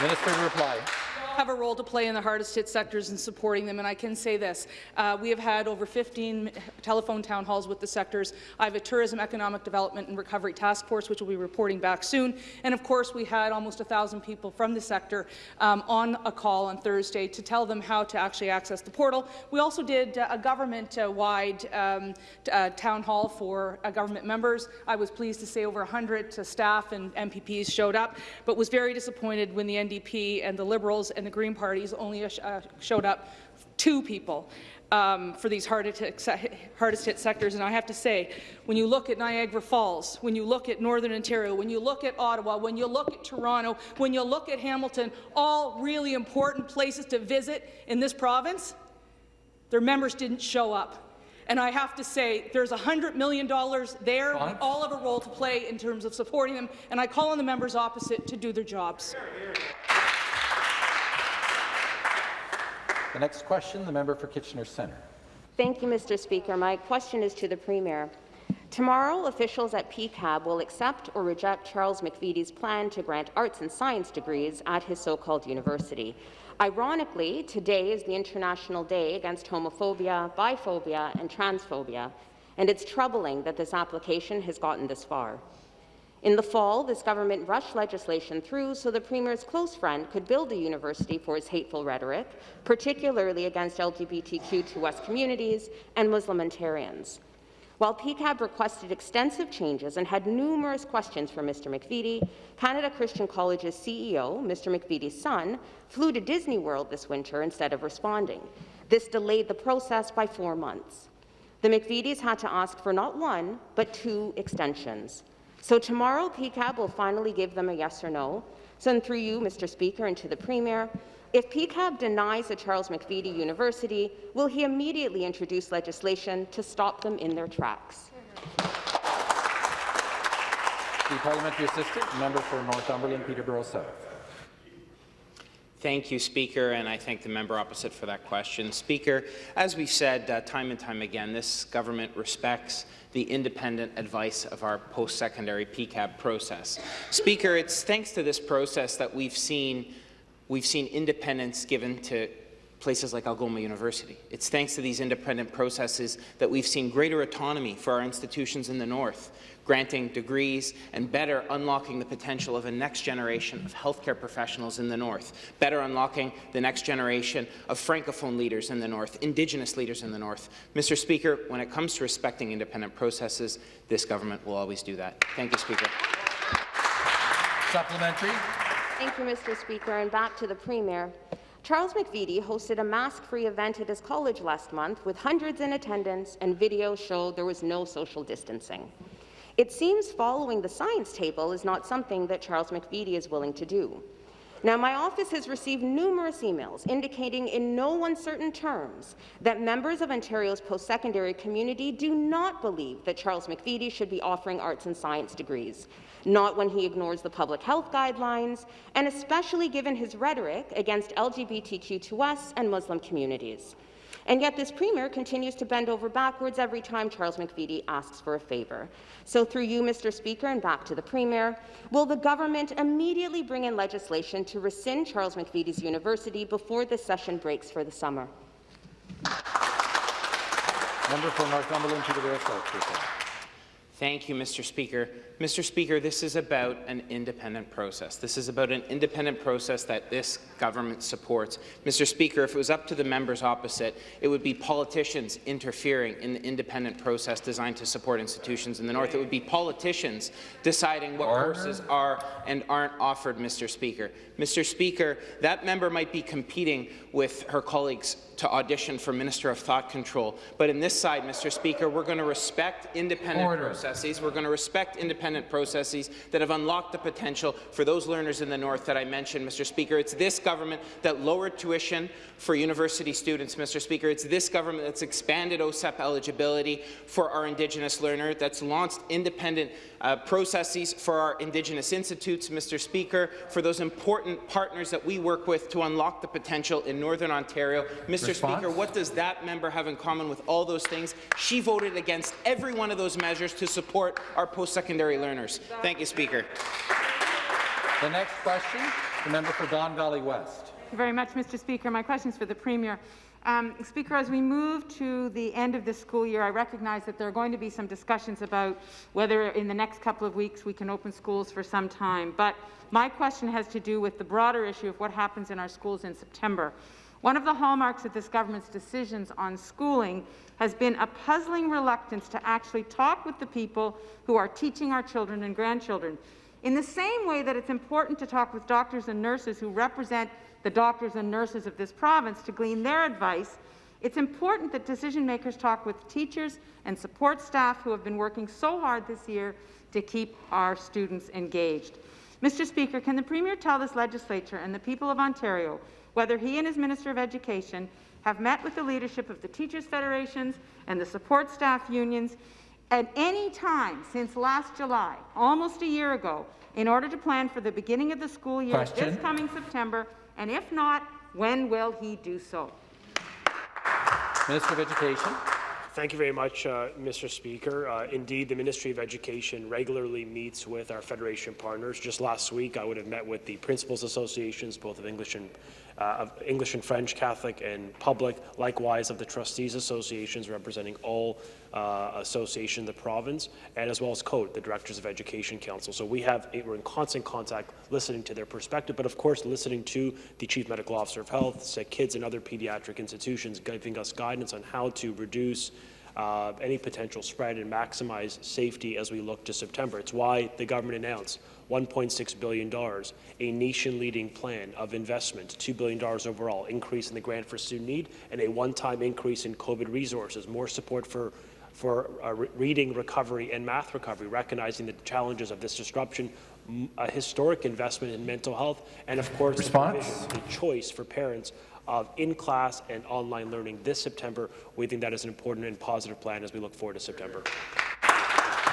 Minister to reply have a role to play in the hardest hit sectors and supporting them, and I can say this. Uh, we have had over 15 telephone town halls with the sectors. I have a Tourism Economic Development and Recovery Task Force, which will be reporting back soon. And of course, we had almost 1,000 people from the sector um, on a call on Thursday to tell them how to actually access the portal. We also did uh, a government-wide um, uh, town hall for uh, government members. I was pleased to say over 100 staff and MPPs showed up, but was very disappointed when the NDP and the Liberals and the Green parties only uh, showed up two people um, for these hardest hit, hardest hit sectors. And I have to say, when you look at Niagara Falls, when you look at Northern Ontario, when you look at Ottawa, when you look at Toronto, when you look at Hamilton, all really important places to visit in this province, their members didn't show up. And I have to say, there's $100 million there. We all have a role to play in terms of supporting them, and I call on the members opposite to do their jobs. The next question, the member for Kitchener Centre. Thank you, Mr. Speaker. My question is to the Premier. Tomorrow, officials at PEQAB will accept or reject Charles McVety's plan to grant arts and science degrees at his so-called university. Ironically, today is the International Day Against Homophobia, Biphobia and Transphobia, and it's troubling that this application has gotten this far. In the fall, this government rushed legislation through so the Premier's close friend could build a university for his hateful rhetoric, particularly against LGBTQ2S communities and Muslim Ontarians. While PEQAB requested extensive changes and had numerous questions for Mr. McVety, Canada Christian College's CEO, Mr. McVety's son, flew to Disney World this winter instead of responding. This delayed the process by four months. The McVetys had to ask for not one, but two extensions. So tomorrow, PEQAB will finally give them a yes or no. So through you, Mr. Speaker, and to the Premier, if PEQAB denies the Charles McVety University, will he immediately introduce legislation to stop them in their tracks? The Parliamentary Assistant, member for Northumberland, Peterborough South. Thank you, Speaker, and I thank the member opposite for that question. Speaker, as we've said uh, time and time again, this government respects the independent advice of our post-secondary PEQAB process. Speaker, it's thanks to this process that we've seen, we've seen independence given to places like Algoma University. It's thanks to these independent processes that we've seen greater autonomy for our institutions in the North, granting degrees and better unlocking the potential of a next generation of healthcare professionals in the North, better unlocking the next generation of Francophone leaders in the North, Indigenous leaders in the North. Mr. Speaker, when it comes to respecting independent processes, this government will always do that. Thank you, Speaker. Supplementary. Thank you, Mr. Speaker. And back to the Premier. Charles McVety hosted a mask-free event at his college last month with hundreds in attendance, and videos showed there was no social distancing. It seems following the science table is not something that Charles McVety is willing to do. Now, my office has received numerous emails indicating in no uncertain terms that members of Ontario's post-secondary community do not believe that Charles McVety should be offering arts and science degrees, not when he ignores the public health guidelines, and especially given his rhetoric against LGBTQ2S and Muslim communities. And yet this Premier continues to bend over backwards every time Charles McVety asks for a favour. So through you, Mr. Speaker, and back to the Premier, will the government immediately bring in legislation to rescind Charles McVety's university before the session breaks for the summer? Member for Northumberland, Peterborough South, Thank you, Mr. Speaker. Mr. Speaker, this is about an independent process. This is about an independent process that this government supports. Mr. Speaker, if it was up to the members opposite, it would be politicians interfering in the independent process designed to support institutions in the North. It would be politicians deciding what Order. courses are and aren't offered, Mr. Speaker. Mr. Speaker, that member might be competing with her colleagues to audition for Minister of Thought Control. But in this side, Mr. Speaker, we're going to respect independent Order. processes. We're going to respect independent processes that have unlocked the potential for those learners in the North that I mentioned, Mr. Speaker. It's this government that lowered tuition for university students, Mr. Speaker. It's this government that's expanded OSAP eligibility for our Indigenous learner, that's launched independent uh, processes for our Indigenous institutes, Mr. Speaker, for those important partners that we work with to unlock the potential in Northern Ontario. Mr. Response? Speaker, what does that member have in common with all those things? She voted against every one of those measures to support our post-secondary learners. Thank you, Speaker. The next question, the member for Don Valley West. Thank you very much, Mr. Speaker. My question is for the Premier. Um, Speaker, as we move to the end of this school year, I recognize that there are going to be some discussions about whether in the next couple of weeks we can open schools for some time. But my question has to do with the broader issue of what happens in our schools in September. One of the hallmarks of this government's decisions on schooling has been a puzzling reluctance to actually talk with the people who are teaching our children and grandchildren. In the same way that it's important to talk with doctors and nurses who represent the doctors and nurses of this province to glean their advice, it's important that decision makers talk with teachers and support staff who have been working so hard this year to keep our students engaged. Mr. Speaker, can the Premier tell this legislature and the people of Ontario whether he and his Minister of Education have met with the leadership of the Teachers' Federations and the support staff unions at any time since last July, almost a year ago, in order to plan for the beginning of the school year Question. this coming September, and if not, when will he do so? Minister of Education. Thank you very much, uh, Mr. Speaker. Uh, indeed, the Ministry of Education regularly meets with our Federation partners. Just last week, I would have met with the principals associations, both of English and uh, of English and French, Catholic and public, likewise of the trustees associations representing all uh, associations in the province, and as well as CODE, the Directors of Education Council. So we have we're in constant contact, listening to their perspective, but of course listening to the Chief Medical Officer of Health, sick kids, and other pediatric institutions, giving us guidance on how to reduce uh, any potential spread and maximize safety as we look to September. It's why the government announced $1.6 billion, a nation-leading plan of investment, $2 billion overall, increase in the grant for student need, and a one-time increase in COVID resources, more support for for uh, re reading recovery and math recovery, recognizing the challenges of this disruption, a historic investment in mental health, and of course, Response? the choice for parents of in-class and online learning this September. We think that is an important and positive plan as we look forward to September.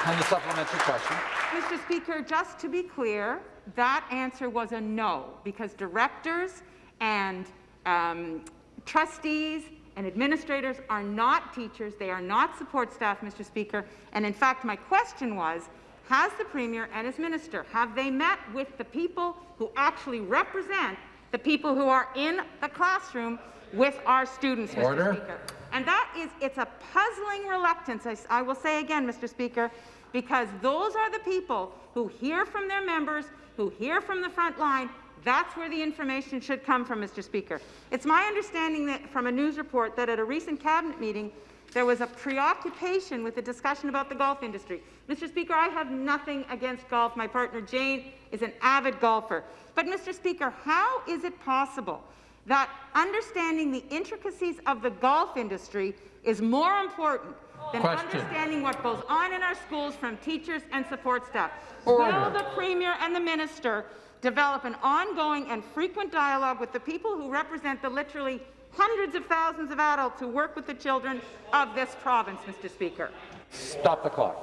And the supplementary question. Mr. Speaker, just to be clear, that answer was a no, because directors and um, trustees and administrators are not teachers, they are not support staff, Mr. Speaker. And in fact, my question was, has the Premier and his minister, have they met with the people who actually represent the people who are in the classroom with our students, Mr. Order. Speaker? And that is, it's a puzzling reluctance, I will say again, Mr. Speaker, because those are the people who hear from their members, who hear from the front line. That's where the information should come from, Mr. Speaker. It's my understanding that from a news report that at a recent cabinet meeting, there was a preoccupation with the discussion about the golf industry. Mr. Speaker, I have nothing against golf. My partner Jane is an avid golfer. But, Mr. Speaker, how is it possible that understanding the intricacies of the golf industry is more important than Question. understanding what goes on in our schools from teachers and support staff. Order. Will the Premier and the Minister develop an ongoing and frequent dialogue with the people who represent the literally hundreds of thousands of adults who work with the children of this province, Mr. Speaker? Stop the clock.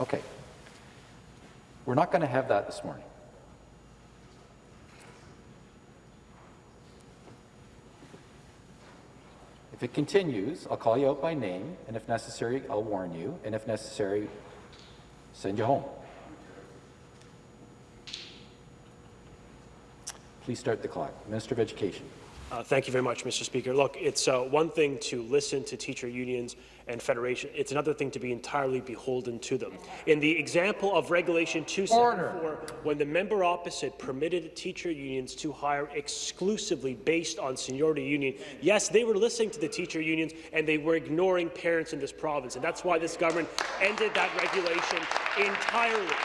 Okay. We're not going to have that this morning. If it continues, I'll call you out by name, and if necessary, I'll warn you, and if necessary, send you home. Please start the clock. Minister of Education. Uh, thank you very much, Mr. Speaker. Look, it's uh, one thing to listen to teacher unions and federation. It's another thing to be entirely beholden to them. In the example of Regulation 274, when the member opposite permitted teacher unions to hire exclusively based on seniority union, yes, they were listening to the teacher unions and they were ignoring parents in this province. And that's why this government ended that regulation entirely.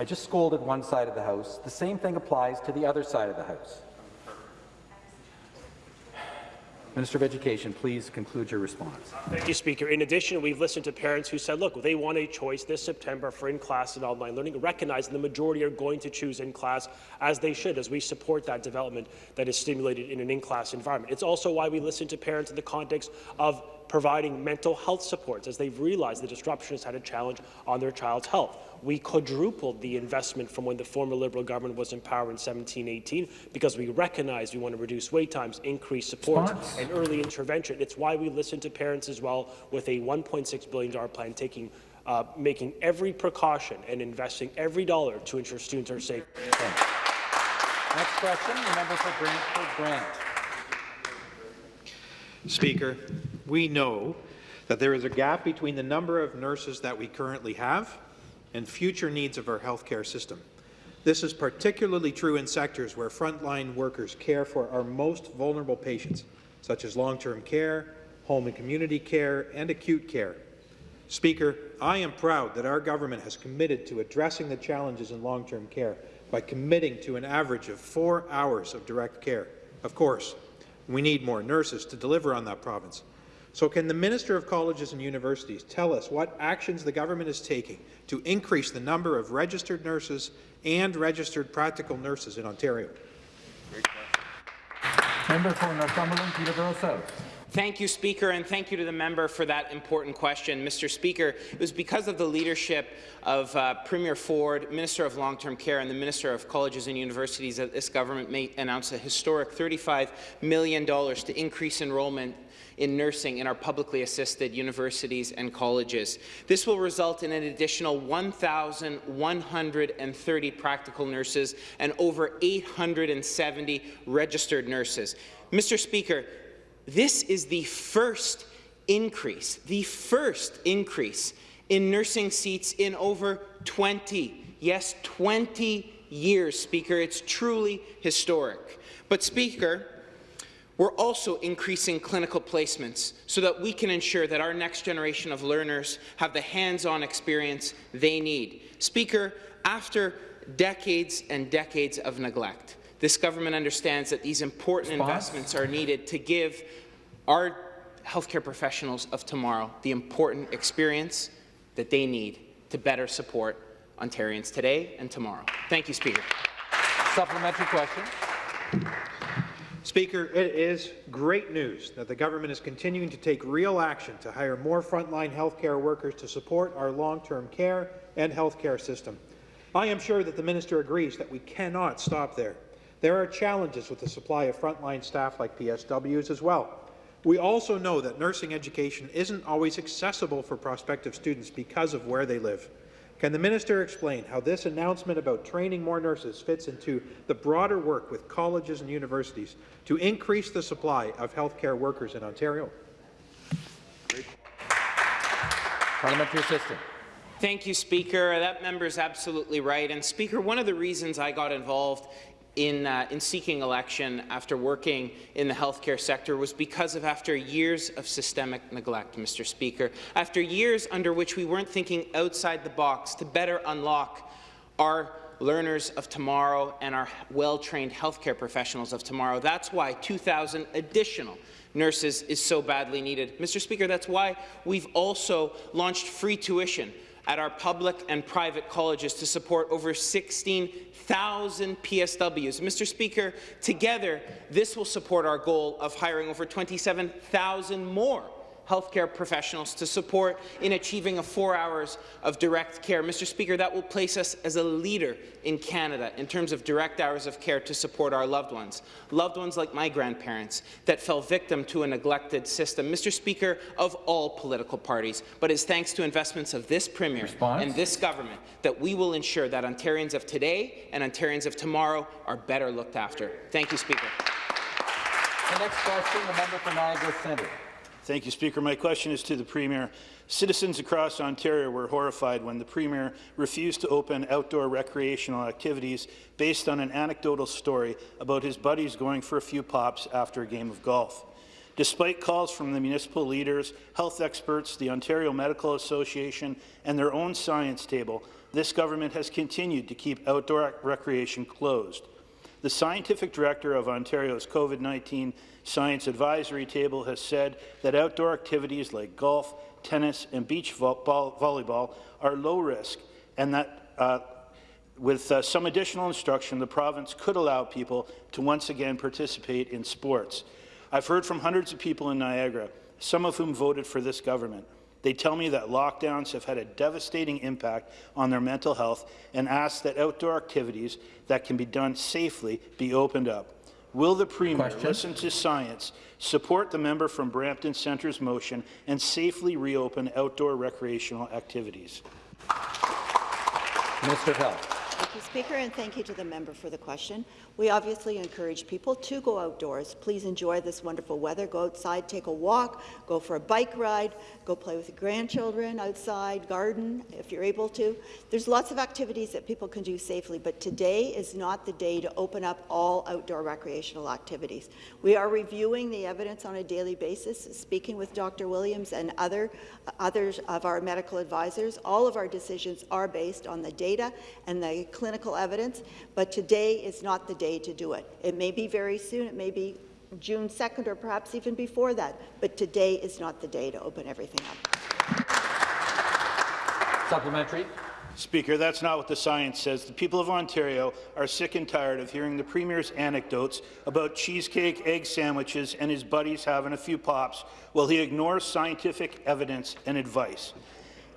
I just scolded one side of the House. The same thing applies to the other side of the House. Minister of Education, please conclude your response. Thank you, Speaker. In addition, we've listened to parents who said, look, they want a choice this September for in-class and online learning, recognizing the majority are going to choose in-class as they should, as we support that development that is stimulated in an in-class environment. It's also why we listen to parents in the context of providing mental health supports as they've realized the disruption has had a challenge on their child's health. We quadrupled the investment from when the former Liberal government was in power in 17-18 because we recognize we want to reduce wait times, increase support, Response. and early intervention. It's why we listen to parents as well with a $1.6 billion plan taking uh, making every precaution and investing every dollar to ensure students are safe. Next question, the member for Brantford Brant. Speaker, we know that there is a gap between the number of nurses that we currently have and future needs of our healthcare system. This is particularly true in sectors where frontline workers care for our most vulnerable patients, such as long-term care, home and community care, and acute care. Speaker, I am proud that our government has committed to addressing the challenges in long-term care by committing to an average of four hours of direct care. Of course, we need more nurses to deliver on that province. So can the Minister of Colleges and Universities tell us what actions the government is taking to increase the number of registered nurses and registered practical nurses in Ontario? Member for Northumberland, Peterborough South. Thank you, Speaker, and thank you to the member for that important question. Mr. Speaker, it was because of the leadership of uh, Premier Ford, Minister of Long-Term Care, and the Minister of Colleges and Universities that this government may announce a historic $35 million to increase enrollment in nursing in our publicly assisted universities and colleges. This will result in an additional 1,130 practical nurses and over 870 registered nurses. Mr. Speaker, this is the first increase, the first increase in nursing seats in over 20, yes, 20 years, Speaker. It's truly historic. But, Speaker, we're also increasing clinical placements so that we can ensure that our next generation of learners have the hands-on experience they need. Speaker, after decades and decades of neglect, this government understands that these important Response? investments are needed to give our healthcare professionals of tomorrow the important experience that they need to better support Ontarians today and tomorrow. Thank you, Speaker. Supplementary question. Speaker, it is great news that the government is continuing to take real action to hire more frontline healthcare workers to support our long-term care and healthcare system. I am sure that the minister agrees that we cannot stop there. There are challenges with the supply of frontline staff like PSWs as well. We also know that nursing education isn't always accessible for prospective students because of where they live. Can the minister explain how this announcement about training more nurses fits into the broader work with colleges and universities to increase the supply of healthcare workers in Ontario? Parliamentary assistant. Thank you, Speaker. That member is absolutely right. And Speaker, one of the reasons I got involved in, uh, in seeking election after working in the healthcare sector was because of after years of systemic neglect, Mr. Speaker, after years under which we weren't thinking outside the box to better unlock our learners of tomorrow and our well-trained healthcare professionals of tomorrow. That's why 2,000 additional nurses is so badly needed. Mr. Speaker, that's why we've also launched free tuition at our public and private colleges to support over 16,000 PSWs. Mr. Speaker, together, this will support our goal of hiring over 27,000 more healthcare professionals to support in achieving a four hours of direct care. Mr. Speaker, that will place us as a leader in Canada in terms of direct hours of care to support our loved ones, loved ones like my grandparents that fell victim to a neglected system. Mr. Speaker, of all political parties, but it's thanks to investments of this Premier Response? and this government that we will ensure that Ontarians of today and Ontarians of tomorrow are better looked after. Thank you, Speaker. The next question, the member for Niagara Centre. Thank you, Speaker. My question is to the Premier. Citizens across Ontario were horrified when the Premier refused to open outdoor recreational activities based on an anecdotal story about his buddies going for a few pops after a game of golf. Despite calls from the municipal leaders, health experts, the Ontario Medical Association, and their own science table, this government has continued to keep outdoor recreation closed. The scientific director of Ontario's COVID-19 Science Advisory Table has said that outdoor activities like golf, tennis, and beach vo volleyball are low risk, and that uh, with uh, some additional instruction, the province could allow people to once again participate in sports. I've heard from hundreds of people in Niagara, some of whom voted for this government. They tell me that lockdowns have had a devastating impact on their mental health and ask that outdoor activities that can be done safely be opened up. Will the Premier Question. listen to science, support the member from Brampton Centre's motion, and safely reopen outdoor recreational activities? Minister of Health. Thank you, Speaker, and thank you to the member for the question. We obviously encourage people to go outdoors. Please enjoy this wonderful weather. Go outside, take a walk, go for a bike ride, go play with your grandchildren outside, garden if you're able to. There's lots of activities that people can do safely, but today is not the day to open up all outdoor recreational activities. We are reviewing the evidence on a daily basis, speaking with Dr. Williams and other others of our medical advisors. All of our decisions are based on the data and the clinical evidence, but today is not the day to do it. It may be very soon, it may be June 2nd or perhaps even before that, but today is not the day to open everything up. Supplementary. Speaker, that's not what the science says. The people of Ontario are sick and tired of hearing the Premier's anecdotes about cheesecake, egg sandwiches, and his buddies having a few pops while he ignores scientific evidence and advice.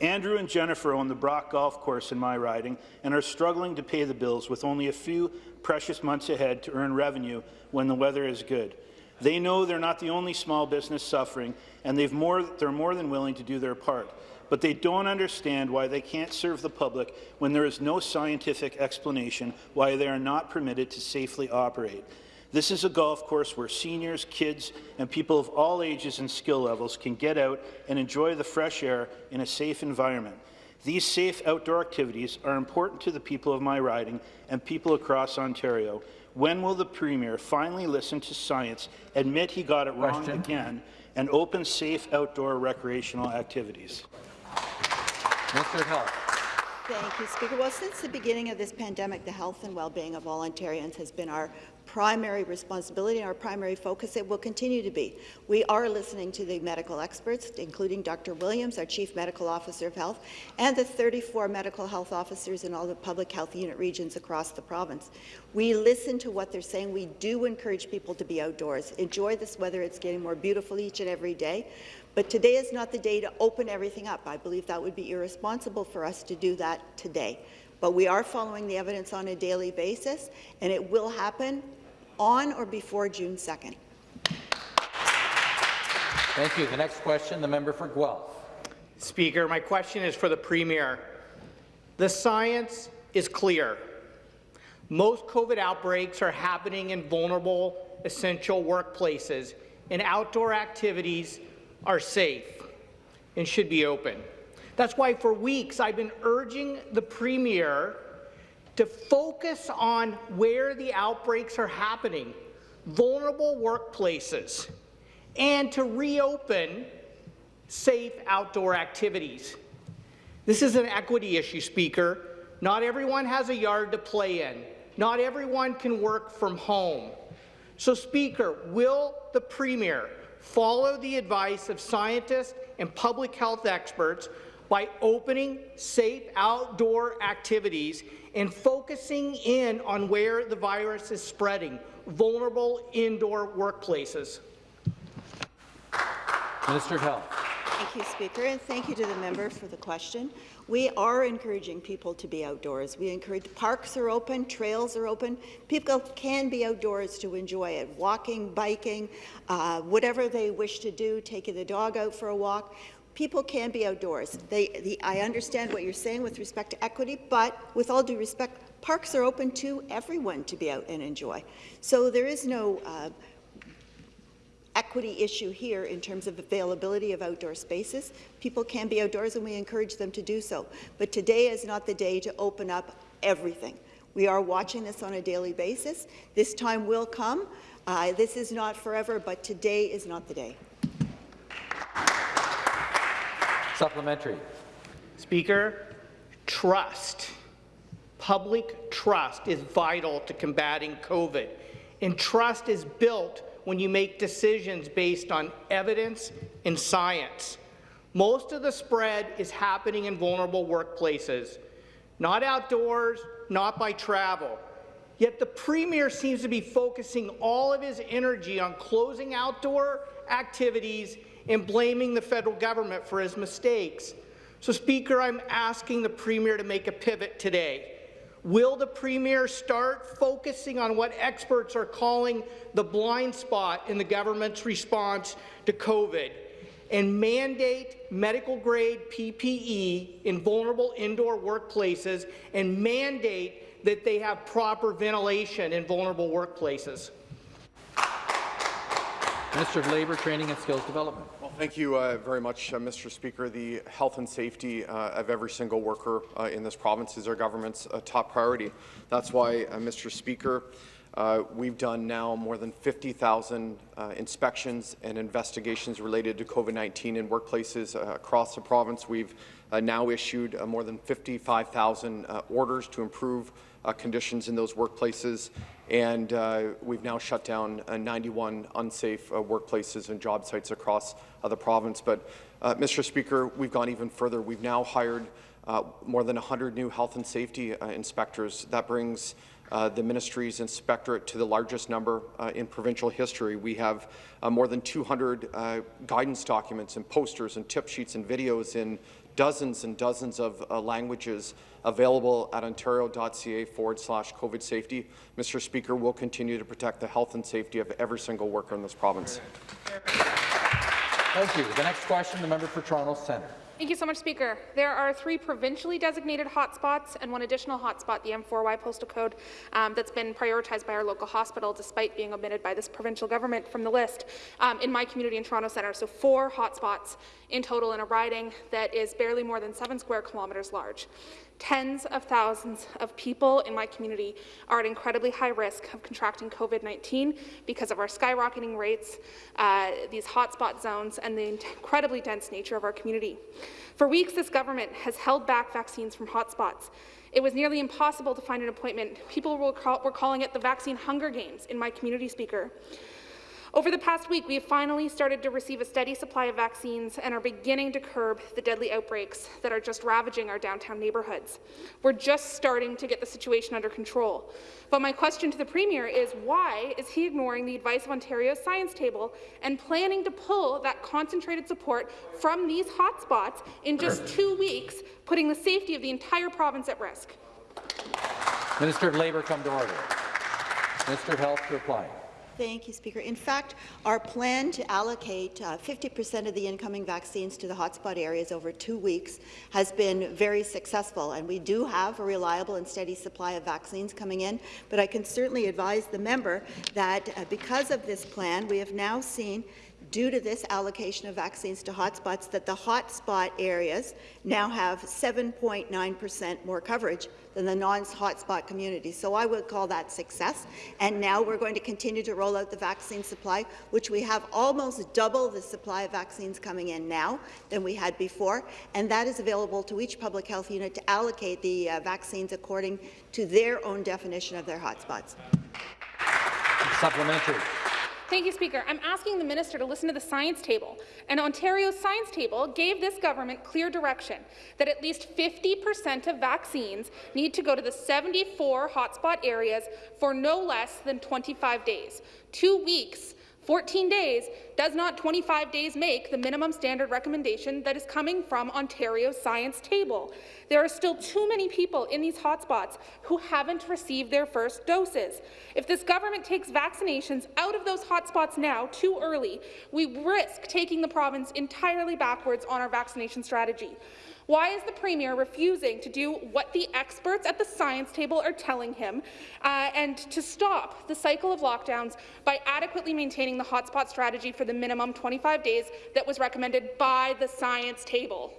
Andrew and Jennifer own the Brock Golf Course in my riding and are struggling to pay the bills with only a few precious months ahead to earn revenue when the weather is good. They know they're not the only small business suffering, and more, they're more than willing to do their part. But they don't understand why they can't serve the public when there is no scientific explanation why they are not permitted to safely operate. This is a golf course where seniors, kids, and people of all ages and skill levels can get out and enjoy the fresh air in a safe environment. These safe outdoor activities are important to the people of my riding and people across Ontario. When will the Premier finally listen to science, admit he got it wrong Question. again, and open safe outdoor recreational activities? Minister Health. Thank you, Speaker. Well, since the beginning of this pandemic, the health and well-being of all Ontarians has been our primary responsibility and our primary focus. It will continue to be. We are listening to the medical experts, including Dr. Williams, our Chief Medical Officer of Health, and the 34 medical health officers in all the public health unit regions across the province. We listen to what they're saying. We do encourage people to be outdoors. Enjoy this weather. It's getting more beautiful each and every day. But today is not the day to open everything up. I believe that would be irresponsible for us to do that today. But we are following the evidence on a daily basis, and it will happen on or before June 2nd. Thank you. The next question, the member for Guelph. Speaker, my question is for the Premier. The science is clear. Most COVID outbreaks are happening in vulnerable, essential workplaces, and outdoor activities are safe and should be open. That's why for weeks I've been urging the Premier to focus on where the outbreaks are happening, vulnerable workplaces, and to reopen safe outdoor activities. This is an equity issue, Speaker. Not everyone has a yard to play in. Not everyone can work from home. So, Speaker, will the Premier follow the advice of scientists and public health experts by opening safe outdoor activities and focusing in on where the virus is spreading, vulnerable indoor workplaces. Minister of Health. Thank you, Speaker, and thank you to the member for the question. We are encouraging people to be outdoors. We encourage parks are open, trails are open. People can be outdoors to enjoy it, walking, biking, uh, whatever they wish to do, taking the dog out for a walk. People can be outdoors. They, the, I understand what you're saying with respect to equity, but with all due respect, parks are open to everyone to be out and enjoy. So there is no uh, equity issue here in terms of availability of outdoor spaces. People can be outdoors and we encourage them to do so. But today is not the day to open up everything. We are watching this on a daily basis. This time will come. Uh, this is not forever, but today is not the day. Supplementary. Speaker, trust. Public trust is vital to combating COVID, and trust is built when you make decisions based on evidence and science. Most of the spread is happening in vulnerable workplaces, not outdoors, not by travel. Yet the Premier seems to be focusing all of his energy on closing outdoor activities and blaming the federal government for his mistakes. So, Speaker, I'm asking the Premier to make a pivot today. Will the Premier start focusing on what experts are calling the blind spot in the government's response to COVID and mandate medical-grade PPE in vulnerable indoor workplaces and mandate that they have proper ventilation in vulnerable workplaces? Minister of Labour, Training and Skills Development. Well, thank you uh, very much, uh, Mr. Speaker. The health and safety uh, of every single worker uh, in this province is our government's uh, top priority. That's why, uh, Mr. Speaker, we've done now more than 50,000 inspections and investigations related to COVID-19 in workplaces across the province. We've now issued more than 55,000 orders to improve conditions in those workplaces and uh, we've now shut down uh, 91 unsafe uh, workplaces and job sites across uh, the province. But, uh, Mr. Speaker, we've gone even further. We've now hired uh, more than 100 new health and safety inspectors. That brings the ministry's inspectorate to the largest number in provincial history. We have more than 200 guidance documents and posters and tip sheets and videos in dozens and dozens of uh, languages available at ontario.ca forward slash COVID safety. Mr. Speaker, we'll continue to protect the health and safety of every single worker in this province. Thank you. The next question, the member for Toronto Centre. Thank you so much, Speaker. There are three provincially designated hotspots and one additional hotspot, the M4Y postal code, um, that's been prioritized by our local hospital despite being omitted by this provincial government from the list um, in my community in Toronto Centre. So four hotspots in total in a riding that is barely more than seven square kilometres large. Tens of thousands of people in my community are at incredibly high risk of contracting COVID-19 because of our skyrocketing rates, uh, these hotspot zones, and the incredibly dense nature of our community. For weeks, this government has held back vaccines from hotspots. It was nearly impossible to find an appointment. People were, call were calling it the vaccine hunger games in my community, Speaker. Over the past week, we have finally started to receive a steady supply of vaccines and are beginning to curb the deadly outbreaks that are just ravaging our downtown neighbourhoods. We're just starting to get the situation under control. But my question to the Premier is why is he ignoring the advice of Ontario's science table and planning to pull that concentrated support from these hotspots in just two weeks, putting the safety of the entire province at risk? Minister of Labour, come to order. Minister of Health to reply. Thank you, Speaker. In fact, our plan to allocate 50% uh, of the incoming vaccines to the hotspot areas over two weeks has been very successful, and we do have a reliable and steady supply of vaccines coming in. But I can certainly advise the member that uh, because of this plan, we have now seen due to this allocation of vaccines to hotspots that the hotspot areas now have 7.9 percent more coverage than the non-hotspot communities. So I would call that success. And now we're going to continue to roll out the vaccine supply, which we have almost double the supply of vaccines coming in now than we had before. And that is available to each public health unit to allocate the uh, vaccines according to their own definition of their hotspots. Supplementary. Thank you, Speaker. I'm asking the minister to listen to the science table. And Ontario's science table gave this government clear direction that at least 50% of vaccines need to go to the 74 hotspot areas for no less than 25 days, two weeks 14 days does not 25 days make the minimum standard recommendation that is coming from Ontario's science table. There are still too many people in these hotspots who haven't received their first doses. If this government takes vaccinations out of those hotspots now too early, we risk taking the province entirely backwards on our vaccination strategy. Why is the Premier refusing to do what the experts at the science table are telling him uh, and to stop the cycle of lockdowns by adequately maintaining the hotspot strategy for the minimum 25 days that was recommended by the science table?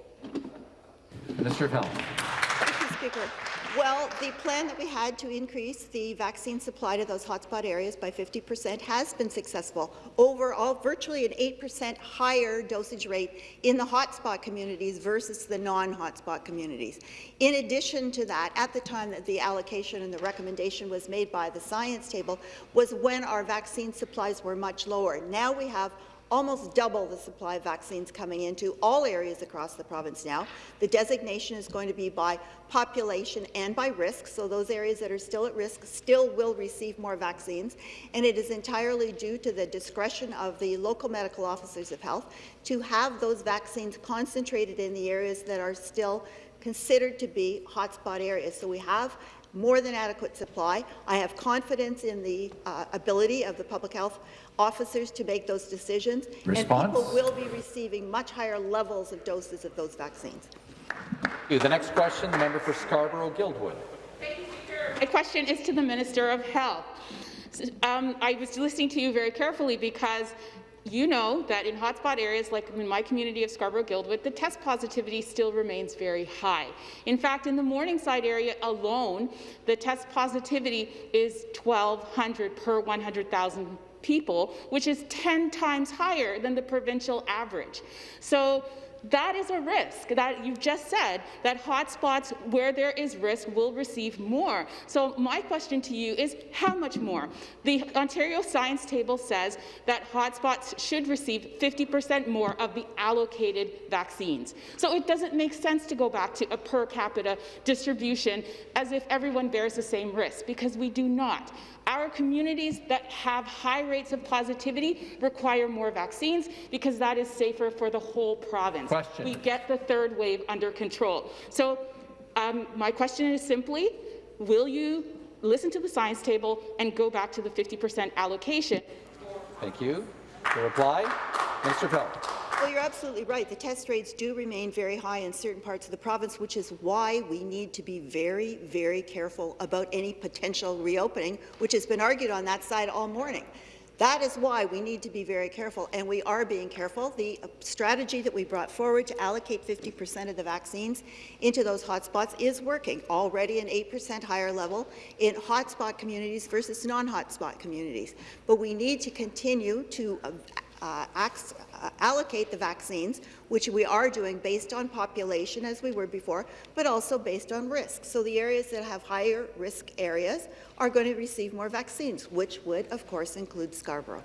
Minister of Health. Thank you, Speaker. Well, the plan that we had to increase the vaccine supply to those hotspot areas by 50% has been successful. Overall, virtually an 8% higher dosage rate in the hotspot communities versus the non-hotspot communities. In addition to that, at the time that the allocation and the recommendation was made by the science table was when our vaccine supplies were much lower. Now we have almost double the supply of vaccines coming into all areas across the province now. The designation is going to be by population and by risk, so those areas that are still at risk still will receive more vaccines, and it is entirely due to the discretion of the local medical officers of health to have those vaccines concentrated in the areas that are still considered to be hotspot areas. So we have more than adequate supply. I have confidence in the uh, ability of the public health officers to make those decisions, Response? and people will be receiving much higher levels of doses of those vaccines. The next question, the member for Scarborough-Guildwood. My question is to the Minister of Health. Um, I was listening to you very carefully because you know that in hotspot areas like in my community of Scarborough-Guildwood, the test positivity still remains very high. In fact, in the Morningside area alone, the test positivity is 1,200 per 100,000 people, which is 10 times higher than the provincial average. So that is a risk that you've just said that hotspots where there is risk will receive more. So my question to you is how much more? The Ontario Science Table says that hotspots should receive 50% more of the allocated vaccines. So it doesn't make sense to go back to a per capita distribution as if everyone bears the same risk because we do not. Our communities that have high rates of positivity require more vaccines because that is safer for the whole province. Question. We get the third wave under control. So um, my question is simply, will you listen to the science table and go back to the 50% allocation? Thank you. To reply, of Health. Well, you're absolutely right. The test rates do remain very high in certain parts of the province, which is why we need to be very, very careful about any potential reopening, which has been argued on that side all morning. That is why we need to be very careful, and we are being careful. The uh, strategy that we brought forward to allocate 50% of the vaccines into those hotspots is working, already an 8% higher level in hotspot communities versus non-hotspot communities. But we need to continue to uh, uh, uh, uh, allocate the vaccines, which we are doing based on population, as we were before, but also based on risk. So the areas that have higher risk areas are going to receive more vaccines, which would, of course, include Scarborough.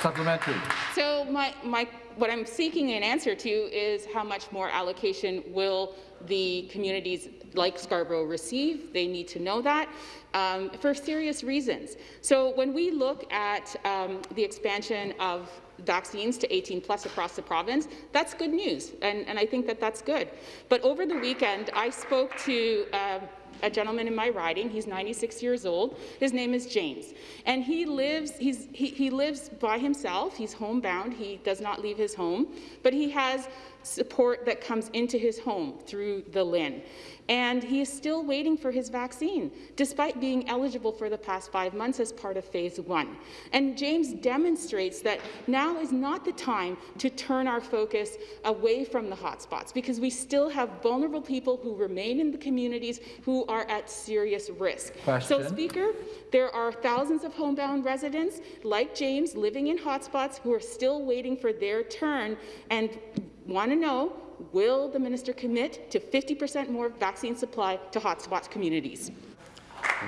Supplementary. So my, my, what I'm seeking an answer to is how much more allocation will the communities like Scarborough receive. They need to know that um, for serious reasons. So when we look at um, the expansion of vaccines to 18 plus across the province, that's good news, and, and I think that that's good. But over the weekend, I spoke to uh, a gentleman in my riding. He's 96 years old. His name is James, and he lives. He's, he, he lives by himself. He's homebound. He does not leave his home, but he has support that comes into his home through the LHIN and he is still waiting for his vaccine, despite being eligible for the past five months as part of phase one. And James demonstrates that now is not the time to turn our focus away from the hotspots, because we still have vulnerable people who remain in the communities who are at serious risk. Question. So, Speaker, there are thousands of homebound residents like James living in hotspots who are still waiting for their turn and want to know will the minister commit to 50% more vaccine supply to hotspot communities?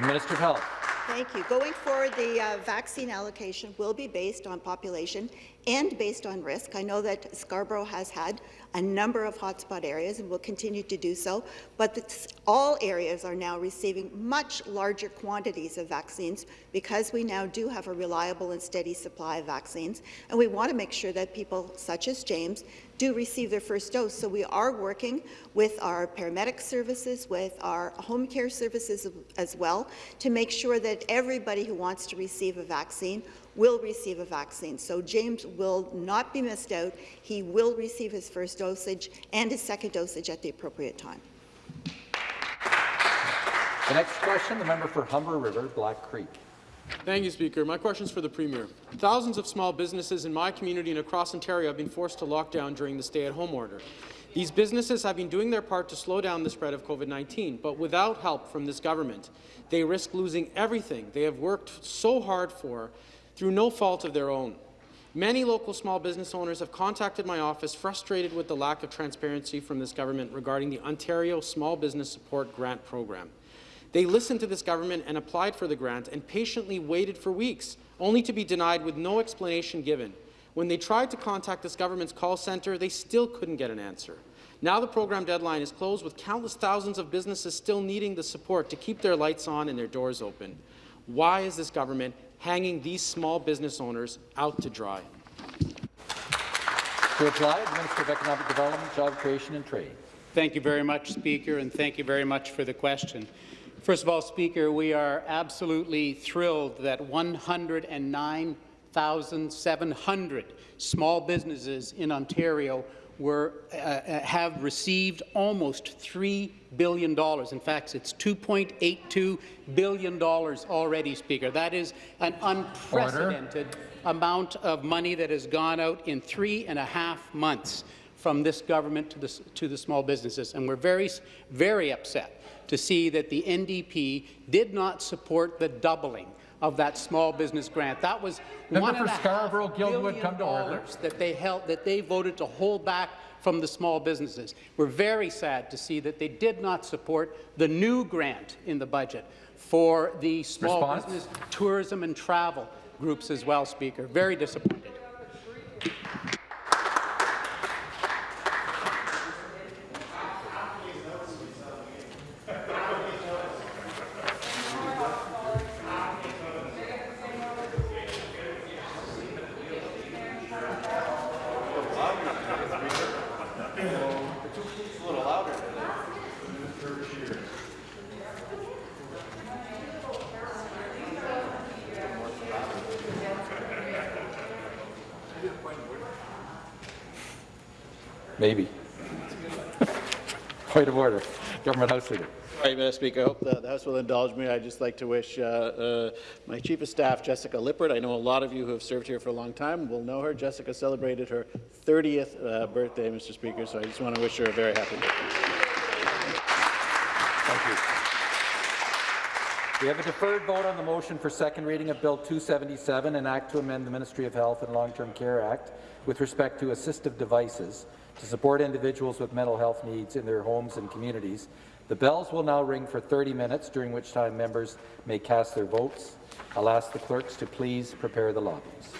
Minister of Health. Thank you. Going forward, the uh, vaccine allocation will be based on population and based on risk. I know that Scarborough has had a number of hotspot areas and will continue to do so, but all areas are now receiving much larger quantities of vaccines because we now do have a reliable and steady supply of vaccines, and we want to make sure that people such as James do receive their first dose. So we are working with our paramedic services, with our home care services as well, to make sure that everybody who wants to receive a vaccine will receive a vaccine. So James will not be missed out. He will receive his first dosage and his second dosage at the appropriate time. The next question, the member for Humber River, Black Creek. Thank you, Speaker. My question is for the Premier. Thousands of small businesses in my community and across Ontario have been forced to lock down during the stay-at-home order. These businesses have been doing their part to slow down the spread of COVID-19, but without help from this government, they risk losing everything they have worked so hard for through no fault of their own. Many local small business owners have contacted my office frustrated with the lack of transparency from this government regarding the Ontario Small Business Support Grant Program. They listened to this government and applied for the grant and patiently waited for weeks, only to be denied with no explanation given. When they tried to contact this government's call centre, they still couldn't get an answer. Now the program deadline is closed with countless thousands of businesses still needing the support to keep their lights on and their doors open. Why is this government hanging these small business owners out to dry? To reply, the Minister of Economic Development, Job Creation and Trade. Thank you very much, Speaker, and thank you very much for the question. First of all, Speaker, we are absolutely thrilled that 109,700 small businesses in Ontario were, uh, uh, have received almost $3 billion. In fact, it's $2.82 billion already, Speaker. That is an unprecedented Order. amount of money that has gone out in three and a half months from this government to the, to the small businesses. And we're very, very upset to see that the NDP did not support the doubling of that small business grant. That was Member one for Scarborough Guildwood come to order. that they held that they voted to hold back from the small businesses. We're very sad to see that they did not support the new grant in the budget for the small Response? business tourism and travel groups as well, Speaker. Very disappointed. Maybe. Point of order. Government House Leader. Right, Mr. Speaker. I hope the, the House will indulge me. I'd just like to wish uh, uh, my Chief of Staff, Jessica Lippert. I know a lot of you who have served here for a long time will know her. Jessica celebrated her 30th uh, birthday, Mr. Speaker, so I just want to wish her a very happy birthday. Thank you. We have a deferred vote on the motion for second reading of Bill 277, an act to amend the Ministry of Health and Long-Term Care Act with respect to assistive devices to support individuals with mental health needs in their homes and communities. The bells will now ring for 30 minutes, during which time members may cast their votes. I'll ask the clerks to please prepare the lobbies.